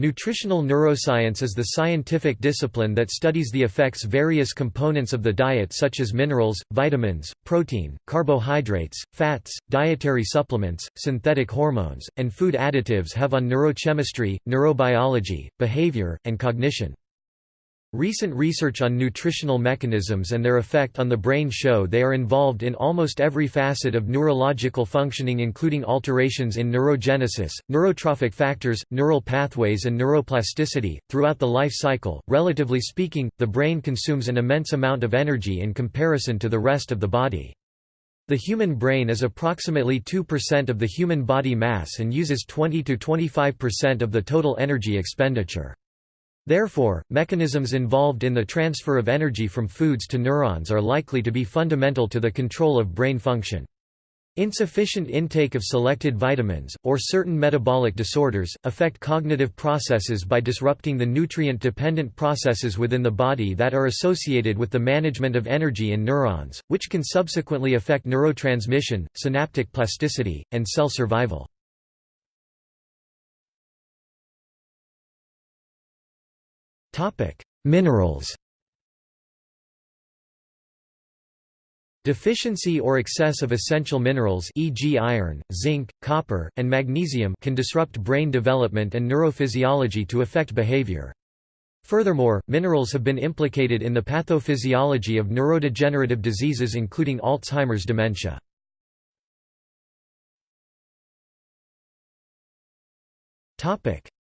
Nutritional neuroscience is the scientific discipline that studies the effects various components of the diet such as minerals, vitamins, protein, carbohydrates, fats, dietary supplements, synthetic hormones, and food additives have on neurochemistry, neurobiology, behavior, and cognition. Recent research on nutritional mechanisms and their effect on the brain show they are involved in almost every facet of neurological functioning including alterations in neurogenesis, neurotrophic factors, neural pathways and neuroplasticity. Throughout the life cycle, relatively speaking, the brain consumes an immense amount of energy in comparison to the rest of the body. The human brain is approximately 2% of the human body mass and uses 20–25% of the total energy expenditure. Therefore, mechanisms involved in the transfer of energy from foods to neurons are likely to be fundamental to the control of brain function. Insufficient intake of selected vitamins, or certain metabolic disorders, affect cognitive processes by disrupting the nutrient-dependent processes within the body that are associated with the management of energy in neurons, which can subsequently affect neurotransmission, synaptic plasticity, and cell survival. Minerals Deficiency or excess of essential minerals e.g. iron, zinc, copper, and magnesium can disrupt brain development and neurophysiology to affect behavior. Furthermore, minerals have been implicated in the pathophysiology of neurodegenerative diseases including Alzheimer's dementia.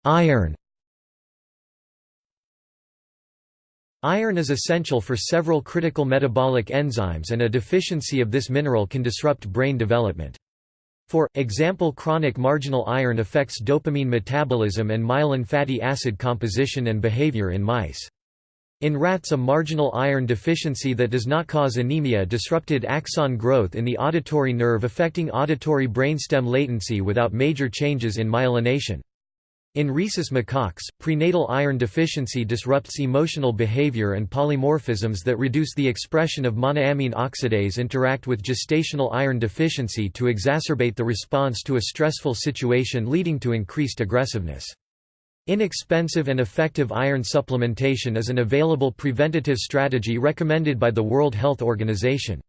Iron Iron is essential for several critical metabolic enzymes and a deficiency of this mineral can disrupt brain development. For example chronic marginal iron affects dopamine metabolism and myelin fatty acid composition and behavior in mice. In rats a marginal iron deficiency that does not cause anemia disrupted axon growth in the auditory nerve affecting auditory brainstem latency without major changes in myelination. In rhesus macaques, prenatal iron deficiency disrupts emotional behavior and polymorphisms that reduce the expression of monoamine oxidase interact with gestational iron deficiency to exacerbate the response to a stressful situation leading to increased aggressiveness. Inexpensive and effective iron supplementation is an available preventative strategy recommended by the World Health Organization.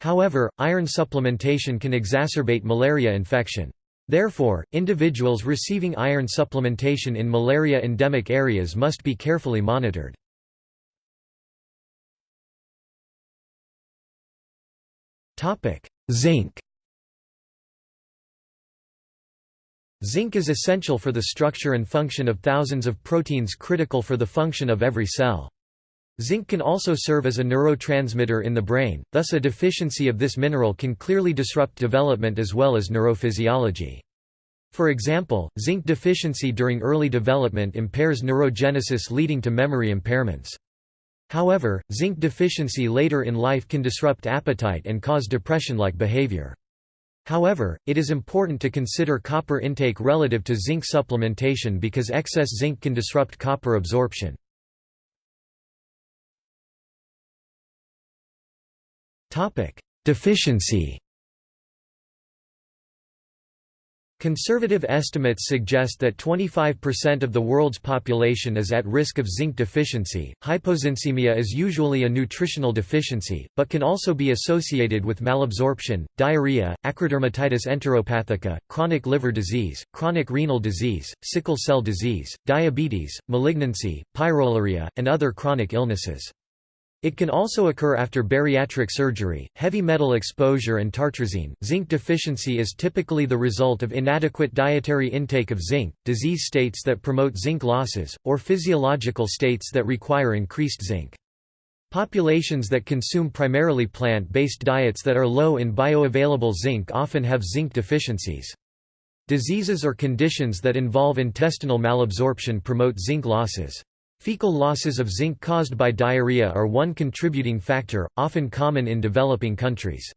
However, iron supplementation can exacerbate malaria infection. Therefore, individuals receiving iron supplementation in malaria-endemic areas must be carefully monitored. Zinc Zinc is essential for the structure and function of thousands of proteins critical for the function of every cell. Zinc can also serve as a neurotransmitter in the brain, thus a deficiency of this mineral can clearly disrupt development as well as neurophysiology. For example, zinc deficiency during early development impairs neurogenesis leading to memory impairments. However, zinc deficiency later in life can disrupt appetite and cause depression-like behavior. However, it is important to consider copper intake relative to zinc supplementation because excess zinc can disrupt copper absorption. Topic: Deficiency. Conservative estimates suggest that 25% of the world's population is at risk of zinc deficiency. Hypozincemia is usually a nutritional deficiency, but can also be associated with malabsorption, diarrhea, acrodermatitis enteropathica, chronic liver disease, chronic renal disease, sickle cell disease, diabetes, malignancy, pyroluria, and other chronic illnesses. It can also occur after bariatric surgery, heavy metal exposure and tartrazine. Zinc deficiency is typically the result of inadequate dietary intake of zinc, disease states that promote zinc losses, or physiological states that require increased zinc. Populations that consume primarily plant-based diets that are low in bioavailable zinc often have zinc deficiencies. Diseases or conditions that involve intestinal malabsorption promote zinc losses. Fecal losses of zinc caused by diarrhea are one contributing factor, often common in developing countries.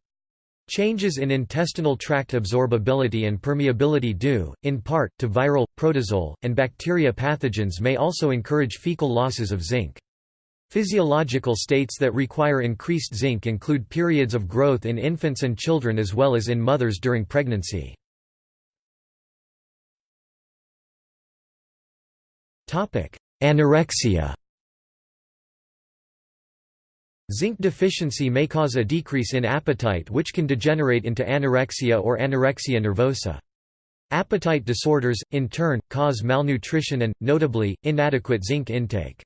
Changes in intestinal tract absorbability and permeability due, in part, to viral, protozoal, and bacteria pathogens may also encourage fecal losses of zinc. Physiological states that require increased zinc include periods of growth in infants and children as well as in mothers during pregnancy. Anorexia Zinc deficiency may cause a decrease in appetite which can degenerate into anorexia or anorexia nervosa. Appetite disorders, in turn, cause malnutrition and, notably, inadequate zinc intake.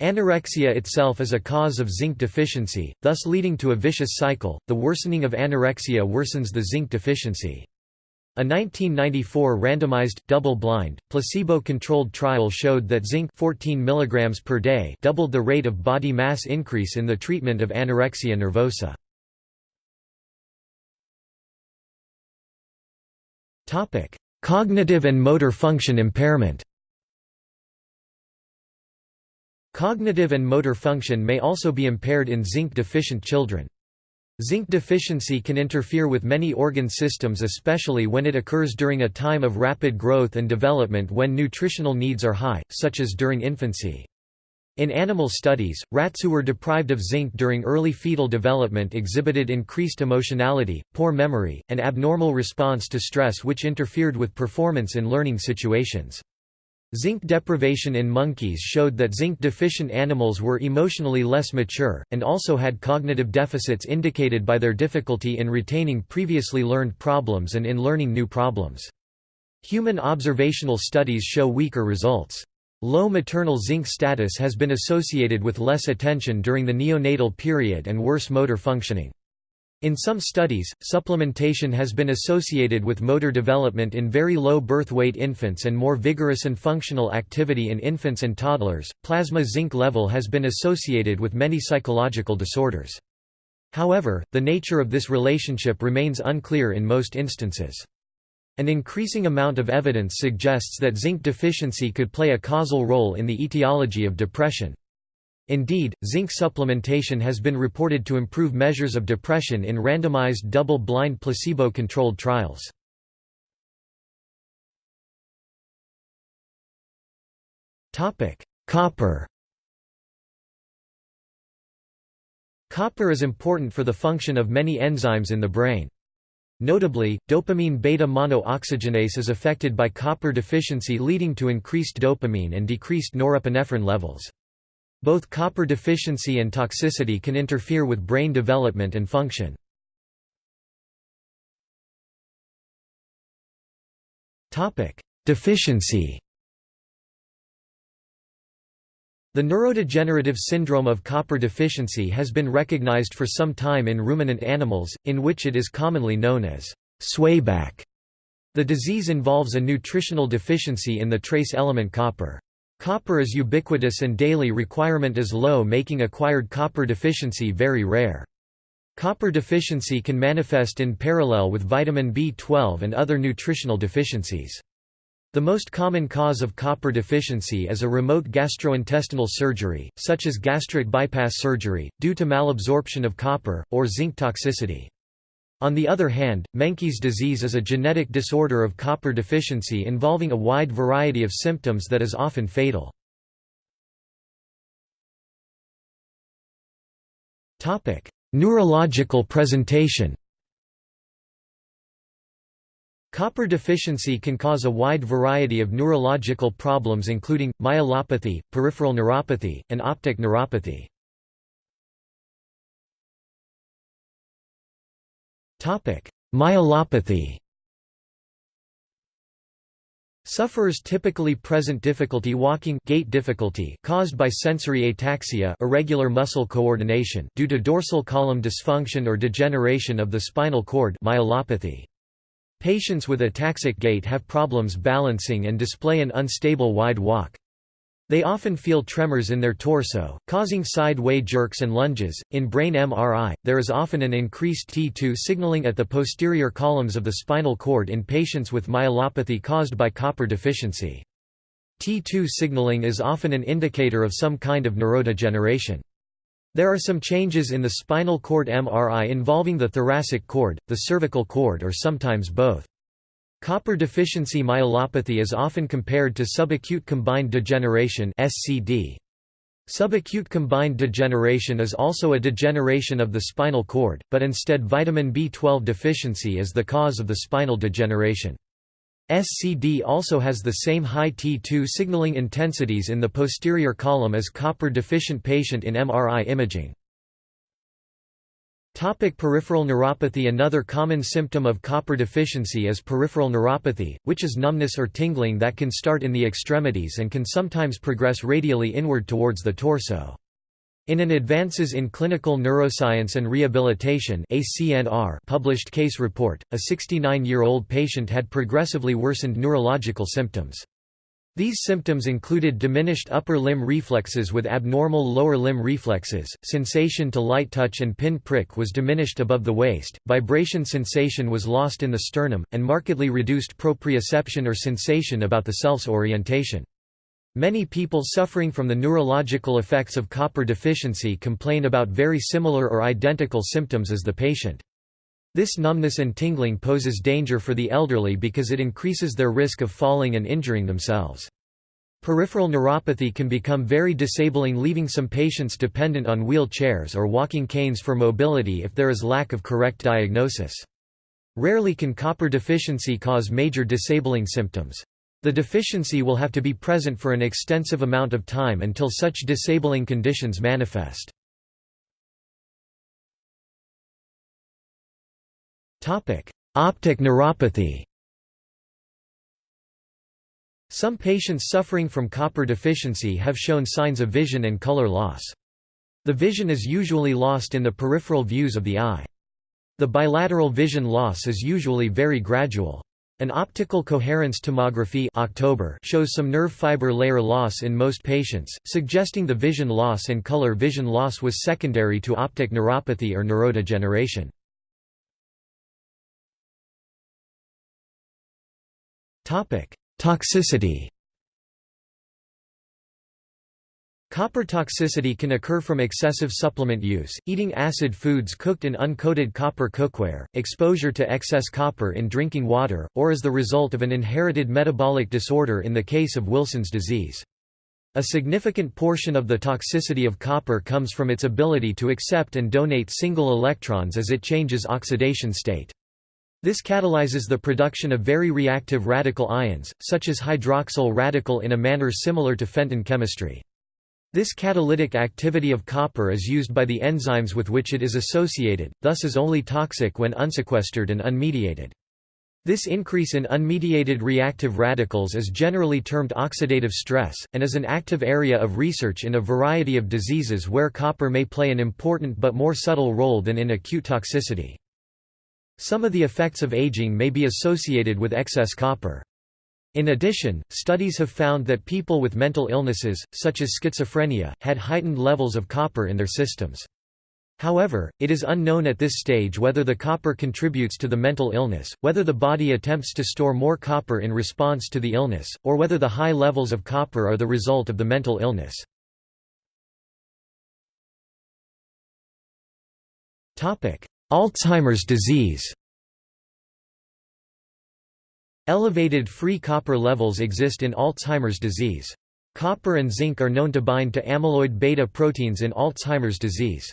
Anorexia itself is a cause of zinc deficiency, thus leading to a vicious cycle. The worsening of anorexia worsens the zinc deficiency. A 1994 randomized, double-blind, placebo-controlled trial showed that zinc 14 mg per day doubled the rate of body mass increase in the treatment of anorexia nervosa. Cognitive and motor function impairment Cognitive and motor function may also be impaired in zinc-deficient children. Zinc deficiency can interfere with many organ systems especially when it occurs during a time of rapid growth and development when nutritional needs are high, such as during infancy. In animal studies, rats who were deprived of zinc during early fetal development exhibited increased emotionality, poor memory, and abnormal response to stress which interfered with performance in learning situations. Zinc deprivation in monkeys showed that zinc-deficient animals were emotionally less mature, and also had cognitive deficits indicated by their difficulty in retaining previously learned problems and in learning new problems. Human observational studies show weaker results. Low maternal zinc status has been associated with less attention during the neonatal period and worse motor functioning. In some studies, supplementation has been associated with motor development in very low birth weight infants and more vigorous and functional activity in infants and toddlers. Plasma zinc level has been associated with many psychological disorders. However, the nature of this relationship remains unclear in most instances. An increasing amount of evidence suggests that zinc deficiency could play a causal role in the etiology of depression. Indeed, zinc supplementation has been reported to improve measures of depression in randomized double-blind placebo-controlled trials. Copper Copper is important for the function of many enzymes in the brain. Notably, dopamine beta-monooxygenase is affected by copper deficiency leading to increased dopamine and decreased norepinephrine levels. Both copper deficiency and toxicity can interfere with brain development and function. Deficiency The neurodegenerative syndrome of copper deficiency has been recognized for some time in ruminant animals, in which it is commonly known as swayback. The disease involves a nutritional deficiency in the trace element copper. Copper is ubiquitous and daily requirement is low making acquired copper deficiency very rare. Copper deficiency can manifest in parallel with vitamin B12 and other nutritional deficiencies. The most common cause of copper deficiency is a remote gastrointestinal surgery, such as gastric bypass surgery, due to malabsorption of copper, or zinc toxicity. On the other hand, Menkes disease is a genetic disorder of copper deficiency involving a wide variety of symptoms that is often fatal. Neurological presentation Copper deficiency can cause a wide variety of neurological problems including, myelopathy, peripheral neuropathy, and optic neuropathy. Myelopathy Sufferers typically present difficulty walking gait difficulty caused by sensory ataxia irregular muscle coordination due to dorsal column dysfunction or degeneration of the spinal cord myelopathy. Patients with ataxic gait have problems balancing and display an unstable wide walk. They often feel tremors in their torso, causing side-way jerks and lunges. In brain MRI, there is often an increased T2 signaling at the posterior columns of the spinal cord in patients with myelopathy caused by copper deficiency. T2 signaling is often an indicator of some kind of neurodegeneration. There are some changes in the spinal cord MRI involving the thoracic cord, the cervical cord or sometimes both. Copper deficiency myelopathy is often compared to subacute combined degeneration (SCD). Subacute combined degeneration is also a degeneration of the spinal cord, but instead vitamin B12 deficiency is the cause of the spinal degeneration. SCD also has the same high T2 signaling intensities in the posterior column as copper-deficient patient in MRI imaging. Topic peripheral neuropathy Another common symptom of copper deficiency is peripheral neuropathy, which is numbness or tingling that can start in the extremities and can sometimes progress radially inward towards the torso. In an Advances in Clinical Neuroscience and Rehabilitation published case report, a 69-year-old patient had progressively worsened neurological symptoms. These symptoms included diminished upper limb reflexes with abnormal lower limb reflexes, sensation to light touch and pin prick was diminished above the waist, vibration sensation was lost in the sternum, and markedly reduced proprioception or sensation about the self's orientation. Many people suffering from the neurological effects of copper deficiency complain about very similar or identical symptoms as the patient. This numbness and tingling poses danger for the elderly because it increases their risk of falling and injuring themselves. Peripheral neuropathy can become very disabling leaving some patients dependent on wheelchairs or walking canes for mobility if there is lack of correct diagnosis. Rarely can copper deficiency cause major disabling symptoms. The deficiency will have to be present for an extensive amount of time until such disabling conditions manifest. Optic neuropathy Some patients suffering from copper deficiency have shown signs of vision and color loss. The vision is usually lost in the peripheral views of the eye. The bilateral vision loss is usually very gradual. An optical coherence tomography October shows some nerve fiber layer loss in most patients, suggesting the vision loss and color vision loss was secondary to optic neuropathy or neurodegeneration. Toxicity Copper toxicity can occur from excessive supplement use, eating acid foods cooked in uncoated copper cookware, exposure to excess copper in drinking water, or as the result of an inherited metabolic disorder in the case of Wilson's disease. A significant portion of the toxicity of copper comes from its ability to accept and donate single electrons as it changes oxidation state. This catalyzes the production of very reactive radical ions, such as hydroxyl radical in a manner similar to Fenton chemistry. This catalytic activity of copper is used by the enzymes with which it is associated, thus is only toxic when unsequestered and unmediated. This increase in unmediated reactive radicals is generally termed oxidative stress, and is an active area of research in a variety of diseases where copper may play an important but more subtle role than in acute toxicity. Some of the effects of aging may be associated with excess copper. In addition, studies have found that people with mental illnesses, such as schizophrenia, had heightened levels of copper in their systems. However, it is unknown at this stage whether the copper contributes to the mental illness, whether the body attempts to store more copper in response to the illness, or whether the high levels of copper are the result of the mental illness. Alzheimer's disease Elevated free copper levels exist in Alzheimer's disease. Copper and zinc are known to bind to amyloid beta proteins in Alzheimer's disease.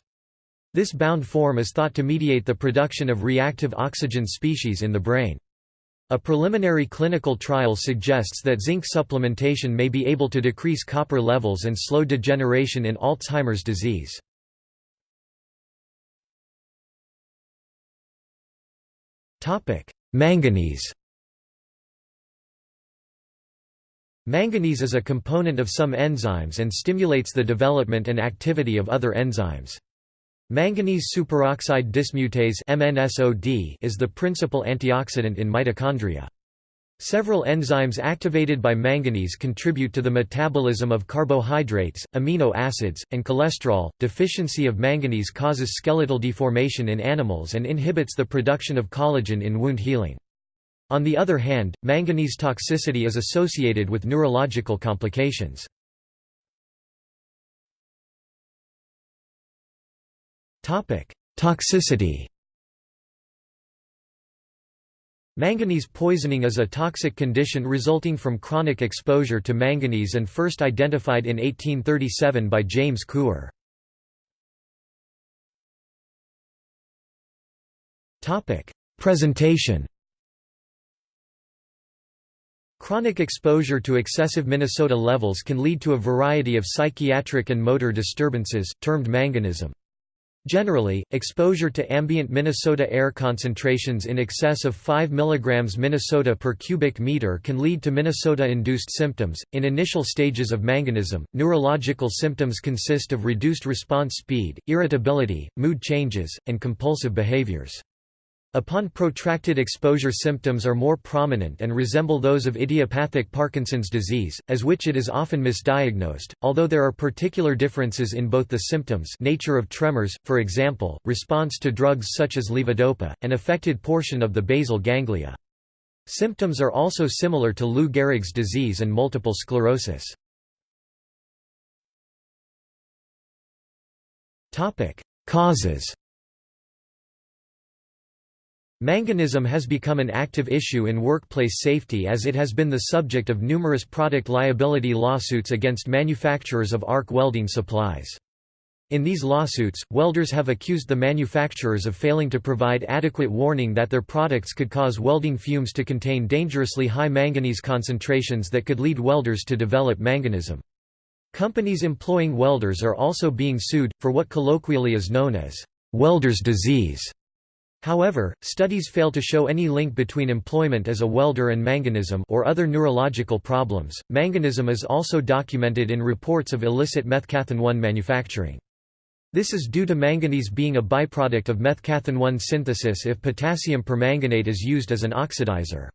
This bound form is thought to mediate the production of reactive oxygen species in the brain. A preliminary clinical trial suggests that zinc supplementation may be able to decrease copper levels and slow degeneration in Alzheimer's disease. Manganese Manganese is a component of some enzymes and stimulates the development and activity of other enzymes. Manganese superoxide dismutase is the principal antioxidant in mitochondria. Several enzymes activated by manganese contribute to the metabolism of carbohydrates, amino acids, and cholesterol. Deficiency of manganese causes skeletal deformation in animals and inhibits the production of collagen in wound healing. On the other hand, manganese toxicity is associated with neurological complications. Topic: Toxicity Manganese poisoning is a toxic condition resulting from chronic exposure to manganese and first identified in 1837 by James Couper. Presentation Chronic exposure to excessive Minnesota levels can lead to a variety of psychiatric and motor disturbances, termed manganism. Generally, exposure to ambient Minnesota air concentrations in excess of 5 mg Minnesota per cubic meter can lead to Minnesota-induced symptoms. In initial stages of manganism, neurological symptoms consist of reduced response speed, irritability, mood changes, and compulsive behaviors. Upon protracted exposure symptoms are more prominent and resemble those of idiopathic Parkinson's disease, as which it is often misdiagnosed, although there are particular differences in both the symptoms nature of tremors, for example, response to drugs such as levodopa, and affected portion of the basal ganglia. Symptoms are also similar to Lou Gehrig's disease and multiple sclerosis. Causes Manganism has become an active issue in workplace safety as it has been the subject of numerous product liability lawsuits against manufacturers of arc welding supplies. In these lawsuits, welders have accused the manufacturers of failing to provide adequate warning that their products could cause welding fumes to contain dangerously high manganese concentrations that could lead welders to develop manganism. Companies employing welders are also being sued, for what colloquially is known as welder's disease. However, studies fail to show any link between employment as a welder and manganism or other neurological problems. Manganism is also documented in reports of illicit methcathinone manufacturing. This is due to manganese being a byproduct of methcathinone synthesis if potassium permanganate is used as an oxidizer.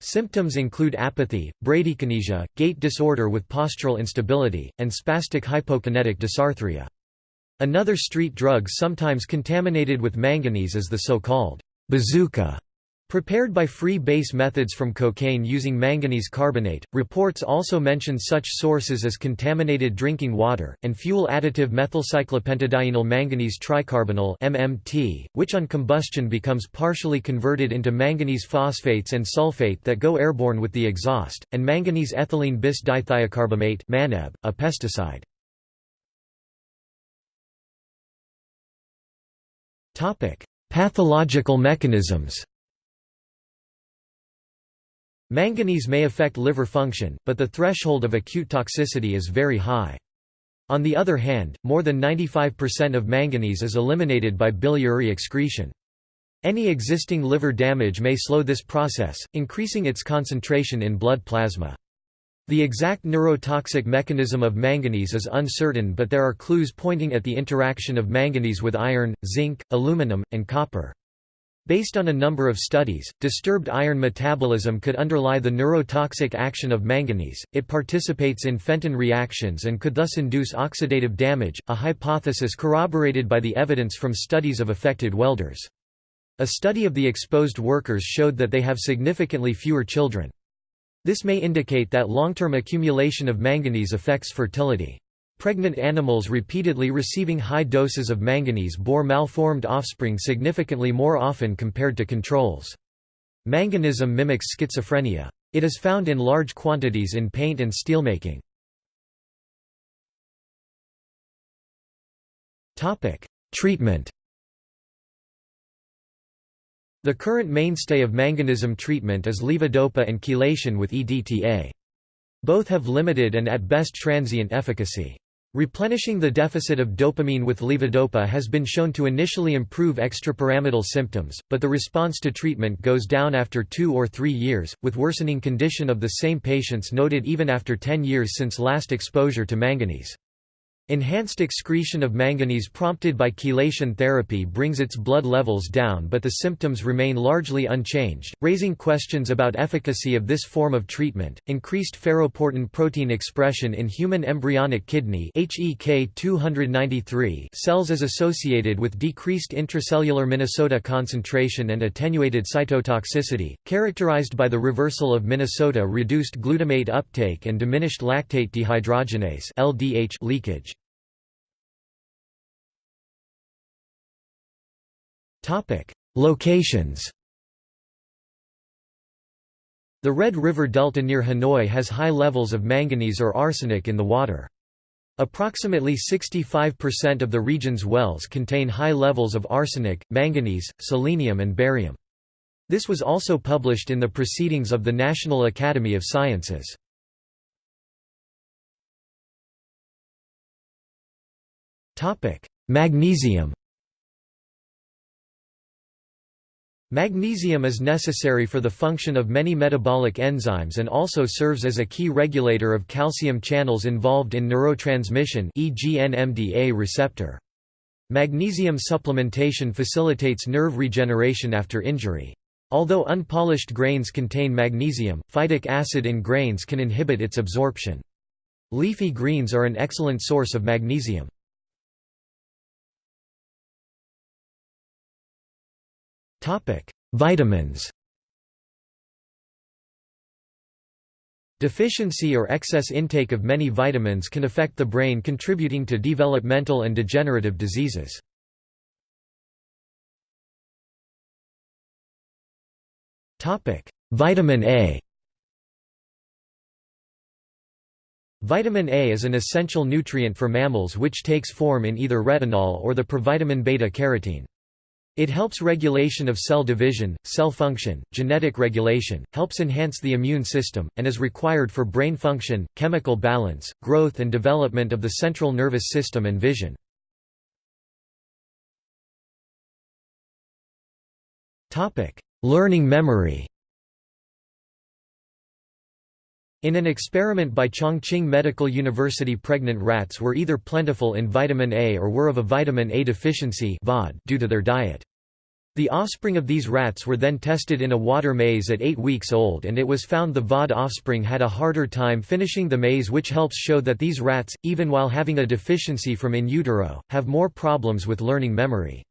Symptoms include apathy, bradykinesia, gait disorder with postural instability, and spastic hypokinetic dysarthria. Another street drug sometimes contaminated with manganese is the so-called bazooka. Prepared by free base methods from cocaine using manganese carbonate, reports also mention such sources as contaminated drinking water, and fuel additive methylcyclopentadienyl manganese tricarbonyl MMT, which on combustion becomes partially converted into manganese phosphates and sulfate that go airborne with the exhaust, and manganese ethylene bis dithiocarbamate a pesticide. Pathological mechanisms Manganese may affect liver function, but the threshold of acute toxicity is very high. On the other hand, more than 95% of manganese is eliminated by biliary excretion. Any existing liver damage may slow this process, increasing its concentration in blood plasma. The exact neurotoxic mechanism of manganese is uncertain but there are clues pointing at the interaction of manganese with iron, zinc, aluminum, and copper. Based on a number of studies, disturbed iron metabolism could underlie the neurotoxic action of manganese. It participates in Fenton reactions and could thus induce oxidative damage, a hypothesis corroborated by the evidence from studies of affected welders. A study of the exposed workers showed that they have significantly fewer children. This may indicate that long-term accumulation of manganese affects fertility. Pregnant animals repeatedly receiving high doses of manganese bore malformed offspring significantly more often compared to controls. Manganism mimics schizophrenia. It is found in large quantities in paint and steelmaking. Treatment the current mainstay of manganism treatment is levodopa and chelation with EDTA. Both have limited and at best transient efficacy. Replenishing the deficit of dopamine with levodopa has been shown to initially improve extrapyramidal symptoms, but the response to treatment goes down after two or three years, with worsening condition of the same patients noted even after 10 years since last exposure to manganese. Enhanced excretion of manganese prompted by chelation therapy brings its blood levels down but the symptoms remain largely unchanged, raising questions about efficacy of this form of treatment. Increased ferroportin protein expression in human embryonic kidney HEK 293 cells is associated with decreased intracellular Minnesota concentration and attenuated cytotoxicity, characterized by the reversal of Minnesota reduced glutamate uptake and diminished lactate dehydrogenase LDH leakage. Locations The Red River Delta near Hanoi has high levels of manganese or arsenic in the water. Approximately 65% of the region's wells contain high levels of arsenic, manganese, selenium and barium. This was also published in the Proceedings of the National Academy of Sciences. Magnesium Magnesium is necessary for the function of many metabolic enzymes and also serves as a key regulator of calcium channels involved in neurotransmission e.g. NMDA receptor. Magnesium supplementation facilitates nerve regeneration after injury. Although unpolished grains contain magnesium, phytic acid in grains can inhibit its absorption. Leafy greens are an excellent source of magnesium. Vitamins Deficiency or excess intake of many vitamins can affect the brain contributing to developmental and degenerative diseases. Topic: Vitamin A Vitamin A is an essential nutrient for mammals which takes form in either retinol or the provitamin beta-carotene. It helps regulation of cell division, cell function, genetic regulation, helps enhance the immune system, and is required for brain function, chemical balance, growth and development of the central nervous system and vision. Learning memory In an experiment by Chongqing Medical University pregnant rats were either plentiful in vitamin A or were of a vitamin A deficiency due to their diet. The offspring of these rats were then tested in a water maze at 8 weeks old and it was found the VAD offspring had a harder time finishing the maze which helps show that these rats, even while having a deficiency from in utero, have more problems with learning memory.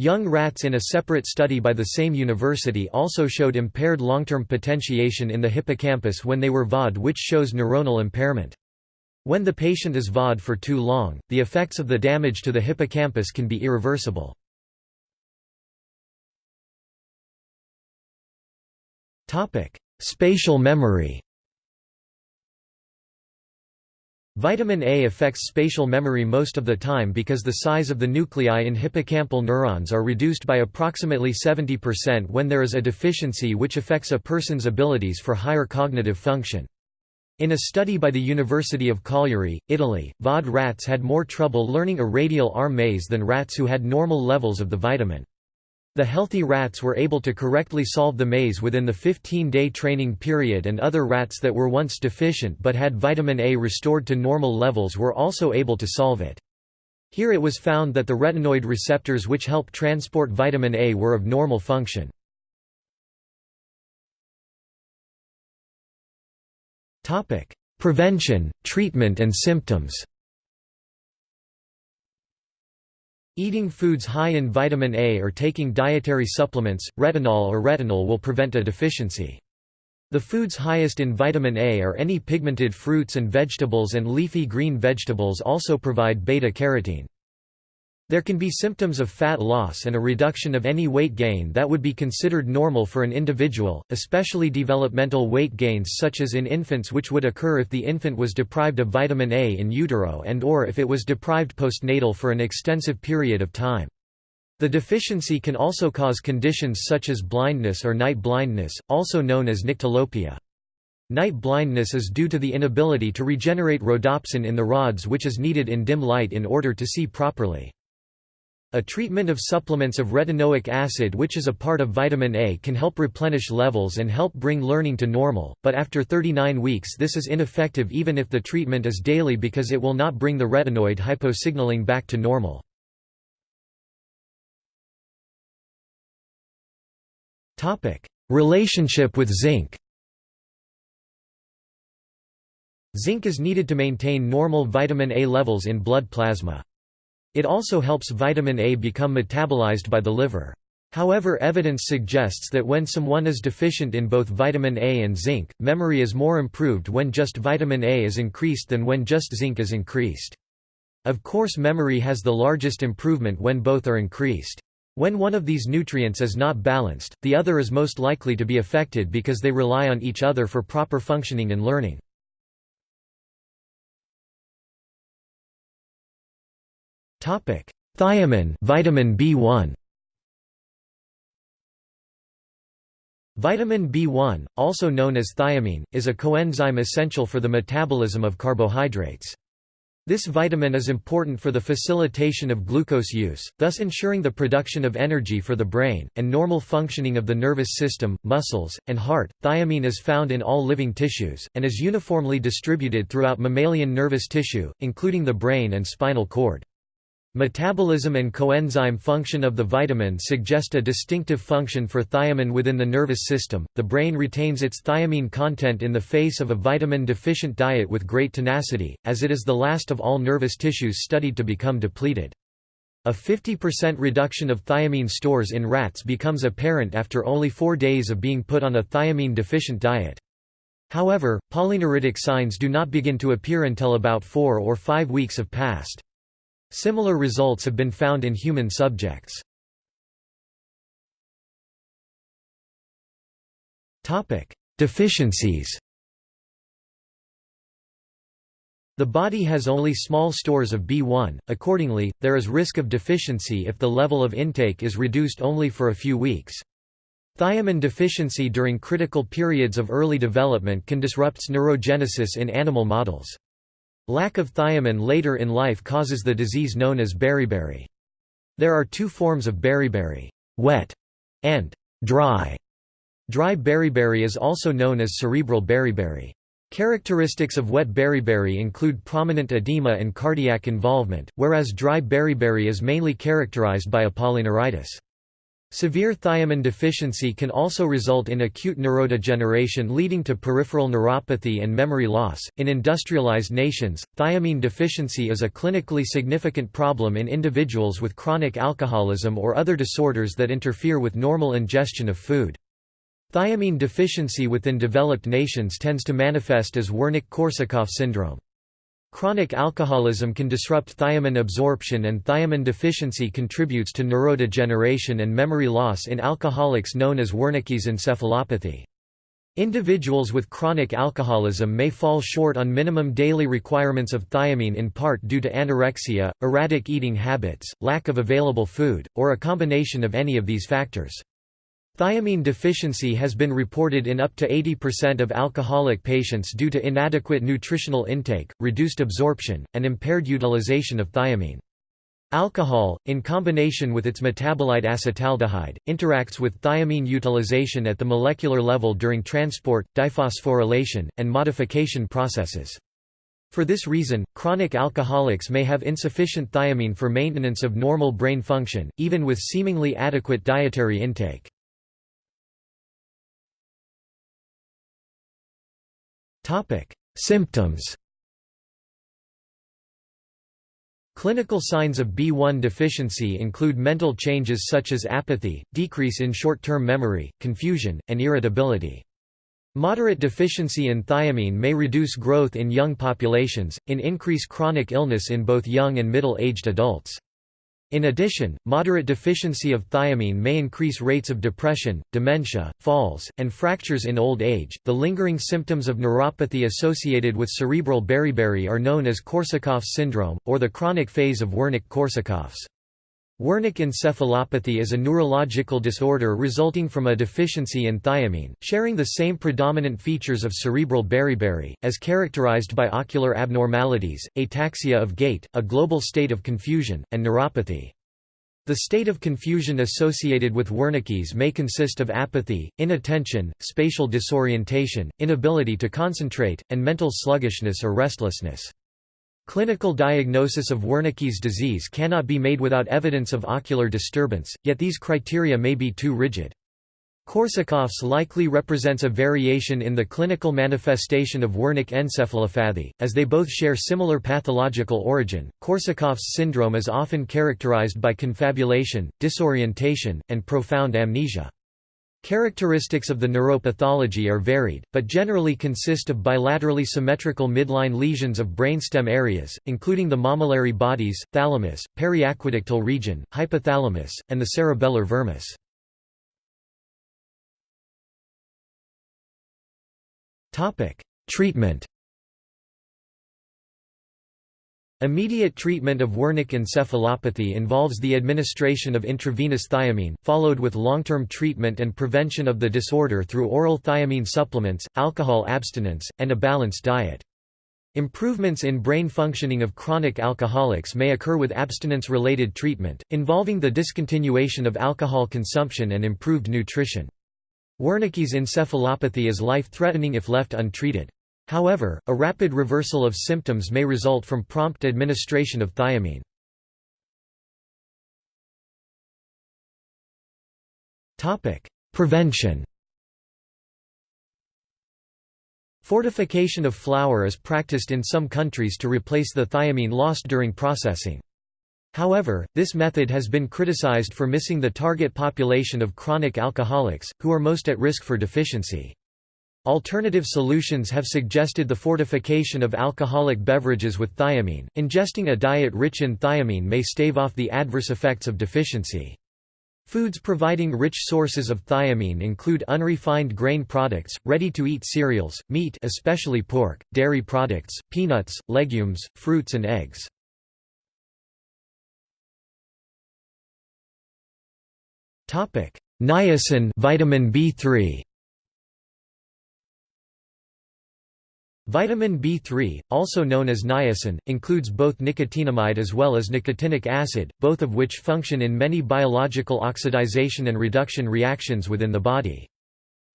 Young rats in a separate study by the same university also showed impaired long-term potentiation in the hippocampus when they were VAD which shows neuronal impairment. When the patient is VAD for too long, the effects of the damage to the hippocampus can be irreversible. Spatial memory Vitamin A affects spatial memory most of the time because the size of the nuclei in hippocampal neurons are reduced by approximately 70% when there is a deficiency which affects a person's abilities for higher cognitive function. In a study by the University of Cagliari, Italy, VAD rats had more trouble learning a radial arm maze than rats who had normal levels of the vitamin. The healthy rats were able to correctly solve the maze within the 15-day training period and other rats that were once deficient but had vitamin A restored to normal levels were also able to solve it. Here it was found that the retinoid receptors which help transport vitamin A were of normal function. Prevention, treatment and symptoms Eating foods high in vitamin A or taking dietary supplements, retinol or retinol will prevent a deficiency. The foods highest in vitamin A are any pigmented fruits and vegetables and leafy green vegetables also provide beta-carotene. There can be symptoms of fat loss and a reduction of any weight gain that would be considered normal for an individual, especially developmental weight gains such as in infants which would occur if the infant was deprived of vitamin A in utero and or if it was deprived postnatal for an extensive period of time. The deficiency can also cause conditions such as blindness or night blindness, also known as nyctalopia. Night blindness is due to the inability to regenerate rhodopsin in the rods which is needed in dim light in order to see properly. A treatment of supplements of retinoic acid which is a part of vitamin A can help replenish levels and help bring learning to normal, but after 39 weeks this is ineffective even if the treatment is daily because it will not bring the retinoid hyposignaling back to normal. Relationship with zinc Zinc is needed to maintain normal vitamin A levels in blood plasma. It also helps vitamin A become metabolized by the liver. However evidence suggests that when someone is deficient in both vitamin A and zinc, memory is more improved when just vitamin A is increased than when just zinc is increased. Of course memory has the largest improvement when both are increased. When one of these nutrients is not balanced, the other is most likely to be affected because they rely on each other for proper functioning and learning. Topic: Thiamine, vitamin B1. Vitamin B1, also known as thiamine, is a coenzyme essential for the metabolism of carbohydrates. This vitamin is important for the facilitation of glucose use, thus ensuring the production of energy for the brain, and normal functioning of the nervous system, muscles, and heart. Thiamine is found in all living tissues, and is uniformly distributed throughout mammalian nervous tissue, including the brain and spinal cord. Metabolism and coenzyme function of the vitamin suggest a distinctive function for thiamine within the nervous system. The brain retains its thiamine content in the face of a vitamin deficient diet with great tenacity, as it is the last of all nervous tissues studied to become depleted. A 50% reduction of thiamine stores in rats becomes apparent after only four days of being put on a thiamine deficient diet. However, polyneuritic signs do not begin to appear until about four or five weeks have passed. Similar results have been found in human subjects. Deficiencies The body has only small stores of B1, accordingly, there is risk of deficiency if the level of intake is reduced only for a few weeks. Thiamine deficiency during critical periods of early development can disrupt neurogenesis in animal models. Lack of thiamine later in life causes the disease known as beriberi. There are two forms of beriberi, wet and dry. Dry beriberi is also known as cerebral beriberi. Characteristics of wet beriberi include prominent edema and cardiac involvement, whereas dry beriberi is mainly characterized by polyneuritis. Severe thiamine deficiency can also result in acute neurodegeneration leading to peripheral neuropathy and memory loss. In industrialized nations, thiamine deficiency is a clinically significant problem in individuals with chronic alcoholism or other disorders that interfere with normal ingestion of food. Thiamine deficiency within developed nations tends to manifest as Wernicke-Korsakoff syndrome. Chronic alcoholism can disrupt thiamine absorption and thiamine deficiency contributes to neurodegeneration and memory loss in alcoholics known as Wernicke's encephalopathy. Individuals with chronic alcoholism may fall short on minimum daily requirements of thiamine in part due to anorexia, erratic eating habits, lack of available food, or a combination of any of these factors. Thiamine deficiency has been reported in up to 80% of alcoholic patients due to inadequate nutritional intake, reduced absorption, and impaired utilization of thiamine. Alcohol, in combination with its metabolite acetaldehyde, interacts with thiamine utilization at the molecular level during transport, diphosphorylation, and modification processes. For this reason, chronic alcoholics may have insufficient thiamine for maintenance of normal brain function, even with seemingly adequate dietary intake. Symptoms Clinical signs of B1 deficiency include mental changes such as apathy, decrease in short-term memory, confusion, and irritability. Moderate deficiency in thiamine may reduce growth in young populations, and increase chronic illness in both young and middle-aged adults. In addition, moderate deficiency of thiamine may increase rates of depression, dementia, falls, and fractures in old age. The lingering symptoms of neuropathy associated with cerebral beriberi are known as Korsakoff's syndrome, or the chronic phase of Wernicke-Korsakoff's. Wernicke encephalopathy is a neurological disorder resulting from a deficiency in thiamine, sharing the same predominant features of cerebral beriberi, as characterized by ocular abnormalities, ataxia of gait, a global state of confusion, and neuropathy. The state of confusion associated with Wernicke's may consist of apathy, inattention, spatial disorientation, inability to concentrate, and mental sluggishness or restlessness. Clinical diagnosis of Wernicke's disease cannot be made without evidence of ocular disturbance, yet these criteria may be too rigid. Korsakoff's likely represents a variation in the clinical manifestation of Wernicke encephalopathy, as they both share similar pathological origin. Korsakoff's syndrome is often characterized by confabulation, disorientation, and profound amnesia. Characteristics of the neuropathology are varied, but generally consist of bilaterally symmetrical midline lesions of brainstem areas, including the mammillary bodies, thalamus, periaqueductal region, hypothalamus, and the cerebellar vermis. Treatment Immediate treatment of Wernicke encephalopathy involves the administration of intravenous thiamine, followed with long-term treatment and prevention of the disorder through oral thiamine supplements, alcohol abstinence, and a balanced diet. Improvements in brain functioning of chronic alcoholics may occur with abstinence-related treatment, involving the discontinuation of alcohol consumption and improved nutrition. Wernicke's encephalopathy is life-threatening if left untreated. However, a rapid reversal of symptoms may result from prompt administration of thiamine. Prevention Fortification of flour is practiced in some countries to replace the thiamine lost during processing. However, this method has been criticized for missing the target population of chronic alcoholics, who are most at risk for deficiency. Alternative solutions have suggested the fortification of alcoholic beverages with thiamine. Ingesting a diet rich in thiamine may stave off the adverse effects of deficiency. Foods providing rich sources of thiamine include unrefined grain products, ready-to-eat cereals, meat especially pork, dairy products, peanuts, legumes, fruits and eggs. Niacin vitamin B3 Vitamin B3, also known as niacin, includes both nicotinamide as well as nicotinic acid, both of which function in many biological oxidization and reduction reactions within the body.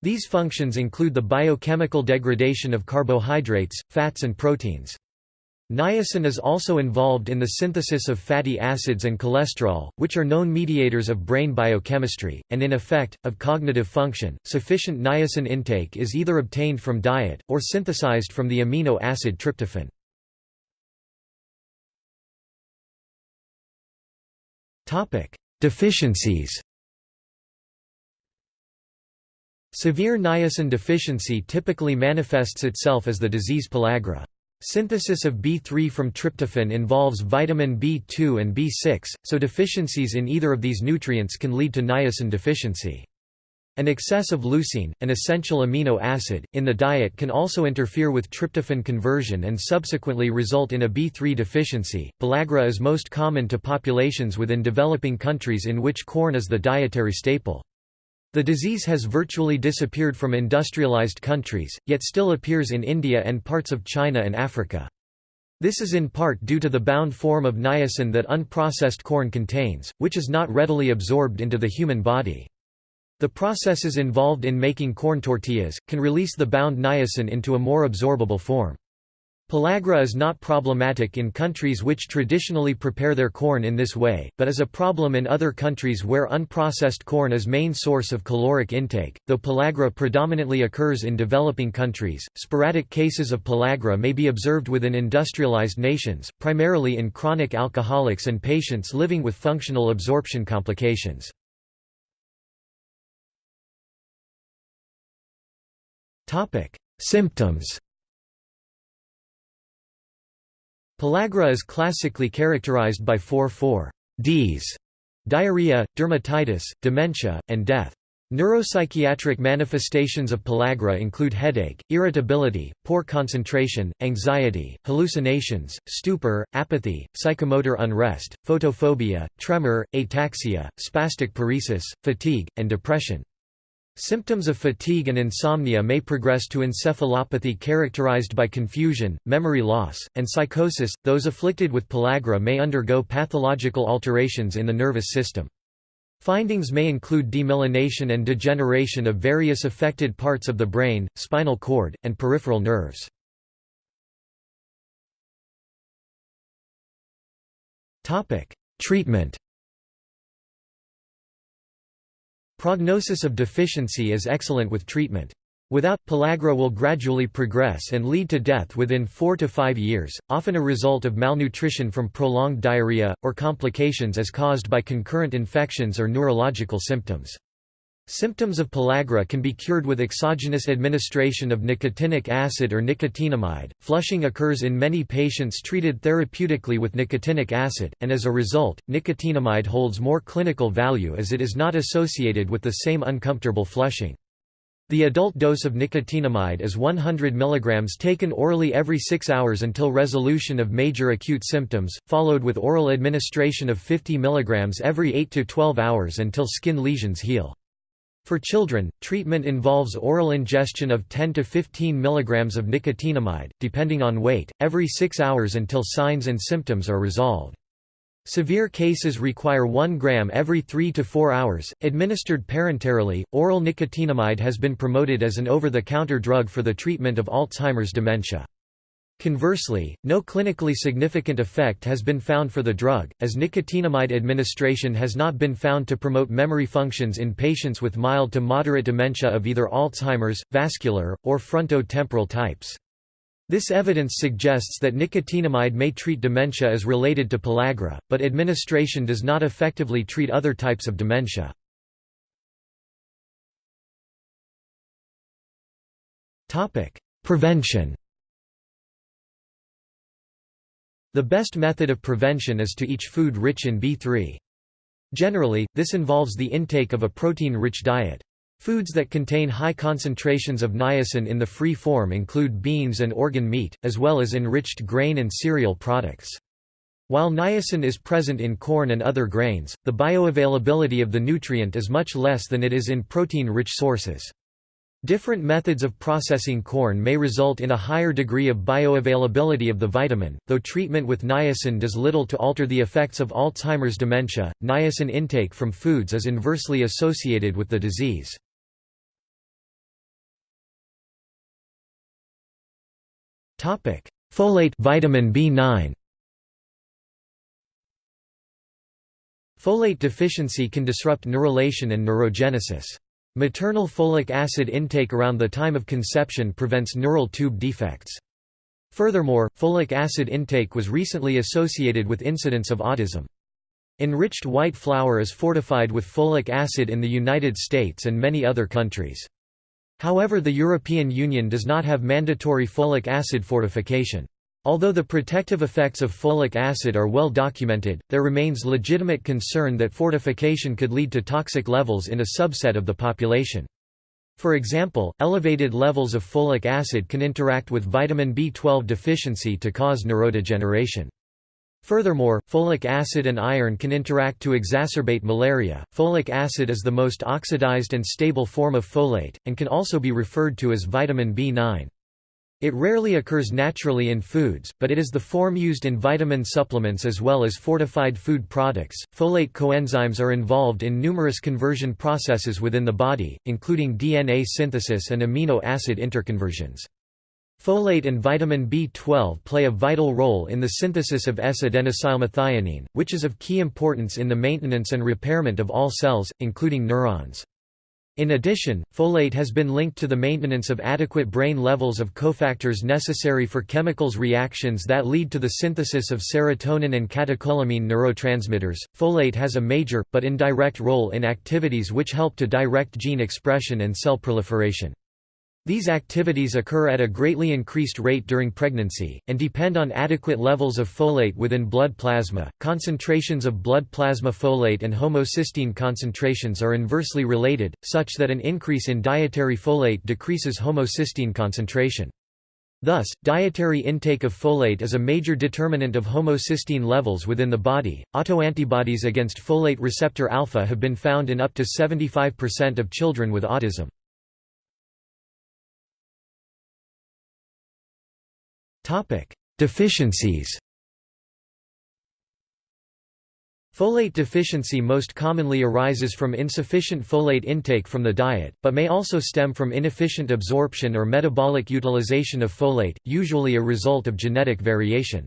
These functions include the biochemical degradation of carbohydrates, fats and proteins. Niacin is also involved in the synthesis of fatty acids and cholesterol, which are known mediators of brain biochemistry, and in effect, of cognitive function. Sufficient niacin intake is either obtained from diet, or synthesized from the amino acid tryptophan. Deficiencies Severe niacin deficiency typically manifests itself as the disease pellagra. Synthesis of B3 from tryptophan involves vitamin B2 and B6, so deficiencies in either of these nutrients can lead to niacin deficiency. An excess of leucine, an essential amino acid, in the diet can also interfere with tryptophan conversion and subsequently result in a B3 deficiency. Pellagra is most common to populations within developing countries in which corn is the dietary staple. The disease has virtually disappeared from industrialized countries, yet still appears in India and parts of China and Africa. This is in part due to the bound form of niacin that unprocessed corn contains, which is not readily absorbed into the human body. The processes involved in making corn tortillas, can release the bound niacin into a more absorbable form. Pellagra is not problematic in countries which traditionally prepare their corn in this way, but is a problem in other countries where unprocessed corn is main source of caloric intake. Though pellagra predominantly occurs in developing countries, sporadic cases of pellagra may be observed within industrialized nations, primarily in chronic alcoholics and patients living with functional absorption complications. Topic: Symptoms Pellagra is classically characterized by four 4Ds diarrhea, dermatitis, dementia, and death. Neuropsychiatric manifestations of pellagra include headache, irritability, poor concentration, anxiety, hallucinations, stupor, apathy, psychomotor unrest, photophobia, tremor, ataxia, spastic paresis, fatigue, and depression. Symptoms of fatigue and insomnia may progress to encephalopathy characterized by confusion, memory loss, and psychosis. Those afflicted with pellagra may undergo pathological alterations in the nervous system. Findings may include demyelination and degeneration of various affected parts of the brain, spinal cord, and peripheral nerves. Treatment Prognosis of deficiency is excellent with treatment. Without, pellagra will gradually progress and lead to death within 4 to 5 years, often a result of malnutrition from prolonged diarrhea, or complications as caused by concurrent infections or neurological symptoms. Symptoms of pellagra can be cured with exogenous administration of nicotinic acid or nicotinamide. Flushing occurs in many patients treated therapeutically with nicotinic acid, and as a result, nicotinamide holds more clinical value as it is not associated with the same uncomfortable flushing. The adult dose of nicotinamide is 100 mg taken orally every 6 hours until resolution of major acute symptoms, followed with oral administration of 50 mg every 8 to 12 hours until skin lesions heal. For children, treatment involves oral ingestion of 10 to 15 mg of nicotinamide, depending on weight, every 6 hours until signs and symptoms are resolved. Severe cases require 1 gram every 3 to 4 hours, administered parenterally. Oral nicotinamide has been promoted as an over the counter drug for the treatment of Alzheimer's dementia. Conversely, no clinically significant effect has been found for the drug, as nicotinamide administration has not been found to promote memory functions in patients with mild to moderate dementia of either Alzheimer's, vascular, or frontotemporal types. This evidence suggests that nicotinamide may treat dementia as related to pellagra, but administration does not effectively treat other types of dementia. Prevention The best method of prevention is to eat food rich in B3. Generally, this involves the intake of a protein-rich diet. Foods that contain high concentrations of niacin in the free form include beans and organ meat, as well as enriched grain and cereal products. While niacin is present in corn and other grains, the bioavailability of the nutrient is much less than it is in protein-rich sources. Different methods of processing corn may result in a higher degree of bioavailability of the vitamin, though treatment with niacin does little to alter the effects of Alzheimer's dementia. Niacin intake from foods is inversely associated with the disease. Topic: Folate vitamin B9. Folate deficiency can disrupt neurulation and neurogenesis. Maternal folic acid intake around the time of conception prevents neural tube defects. Furthermore, folic acid intake was recently associated with incidence of autism. Enriched white flour is fortified with folic acid in the United States and many other countries. However the European Union does not have mandatory folic acid fortification. Although the protective effects of folic acid are well documented, there remains legitimate concern that fortification could lead to toxic levels in a subset of the population. For example, elevated levels of folic acid can interact with vitamin B12 deficiency to cause neurodegeneration. Furthermore, folic acid and iron can interact to exacerbate malaria. Folic acid is the most oxidized and stable form of folate, and can also be referred to as vitamin B9. It rarely occurs naturally in foods, but it is the form used in vitamin supplements as well as fortified food products. Folate coenzymes are involved in numerous conversion processes within the body, including DNA synthesis and amino acid interconversions. Folate and vitamin B12 play a vital role in the synthesis of S-adenosylmethionine, which is of key importance in the maintenance and repairment of all cells, including neurons. In addition, folate has been linked to the maintenance of adequate brain levels of cofactors necessary for chemicals reactions that lead to the synthesis of serotonin and catecholamine neurotransmitters. Folate has a major, but indirect role in activities which help to direct gene expression and cell proliferation. These activities occur at a greatly increased rate during pregnancy, and depend on adequate levels of folate within blood plasma. Concentrations of blood plasma folate and homocysteine concentrations are inversely related, such that an increase in dietary folate decreases homocysteine concentration. Thus, dietary intake of folate is a major determinant of homocysteine levels within the body. Autoantibodies against folate receptor alpha have been found in up to 75% of children with autism. Topic: Deficiencies. Folate deficiency most commonly arises from insufficient folate intake from the diet, but may also stem from inefficient absorption or metabolic utilization of folate, usually a result of genetic variation.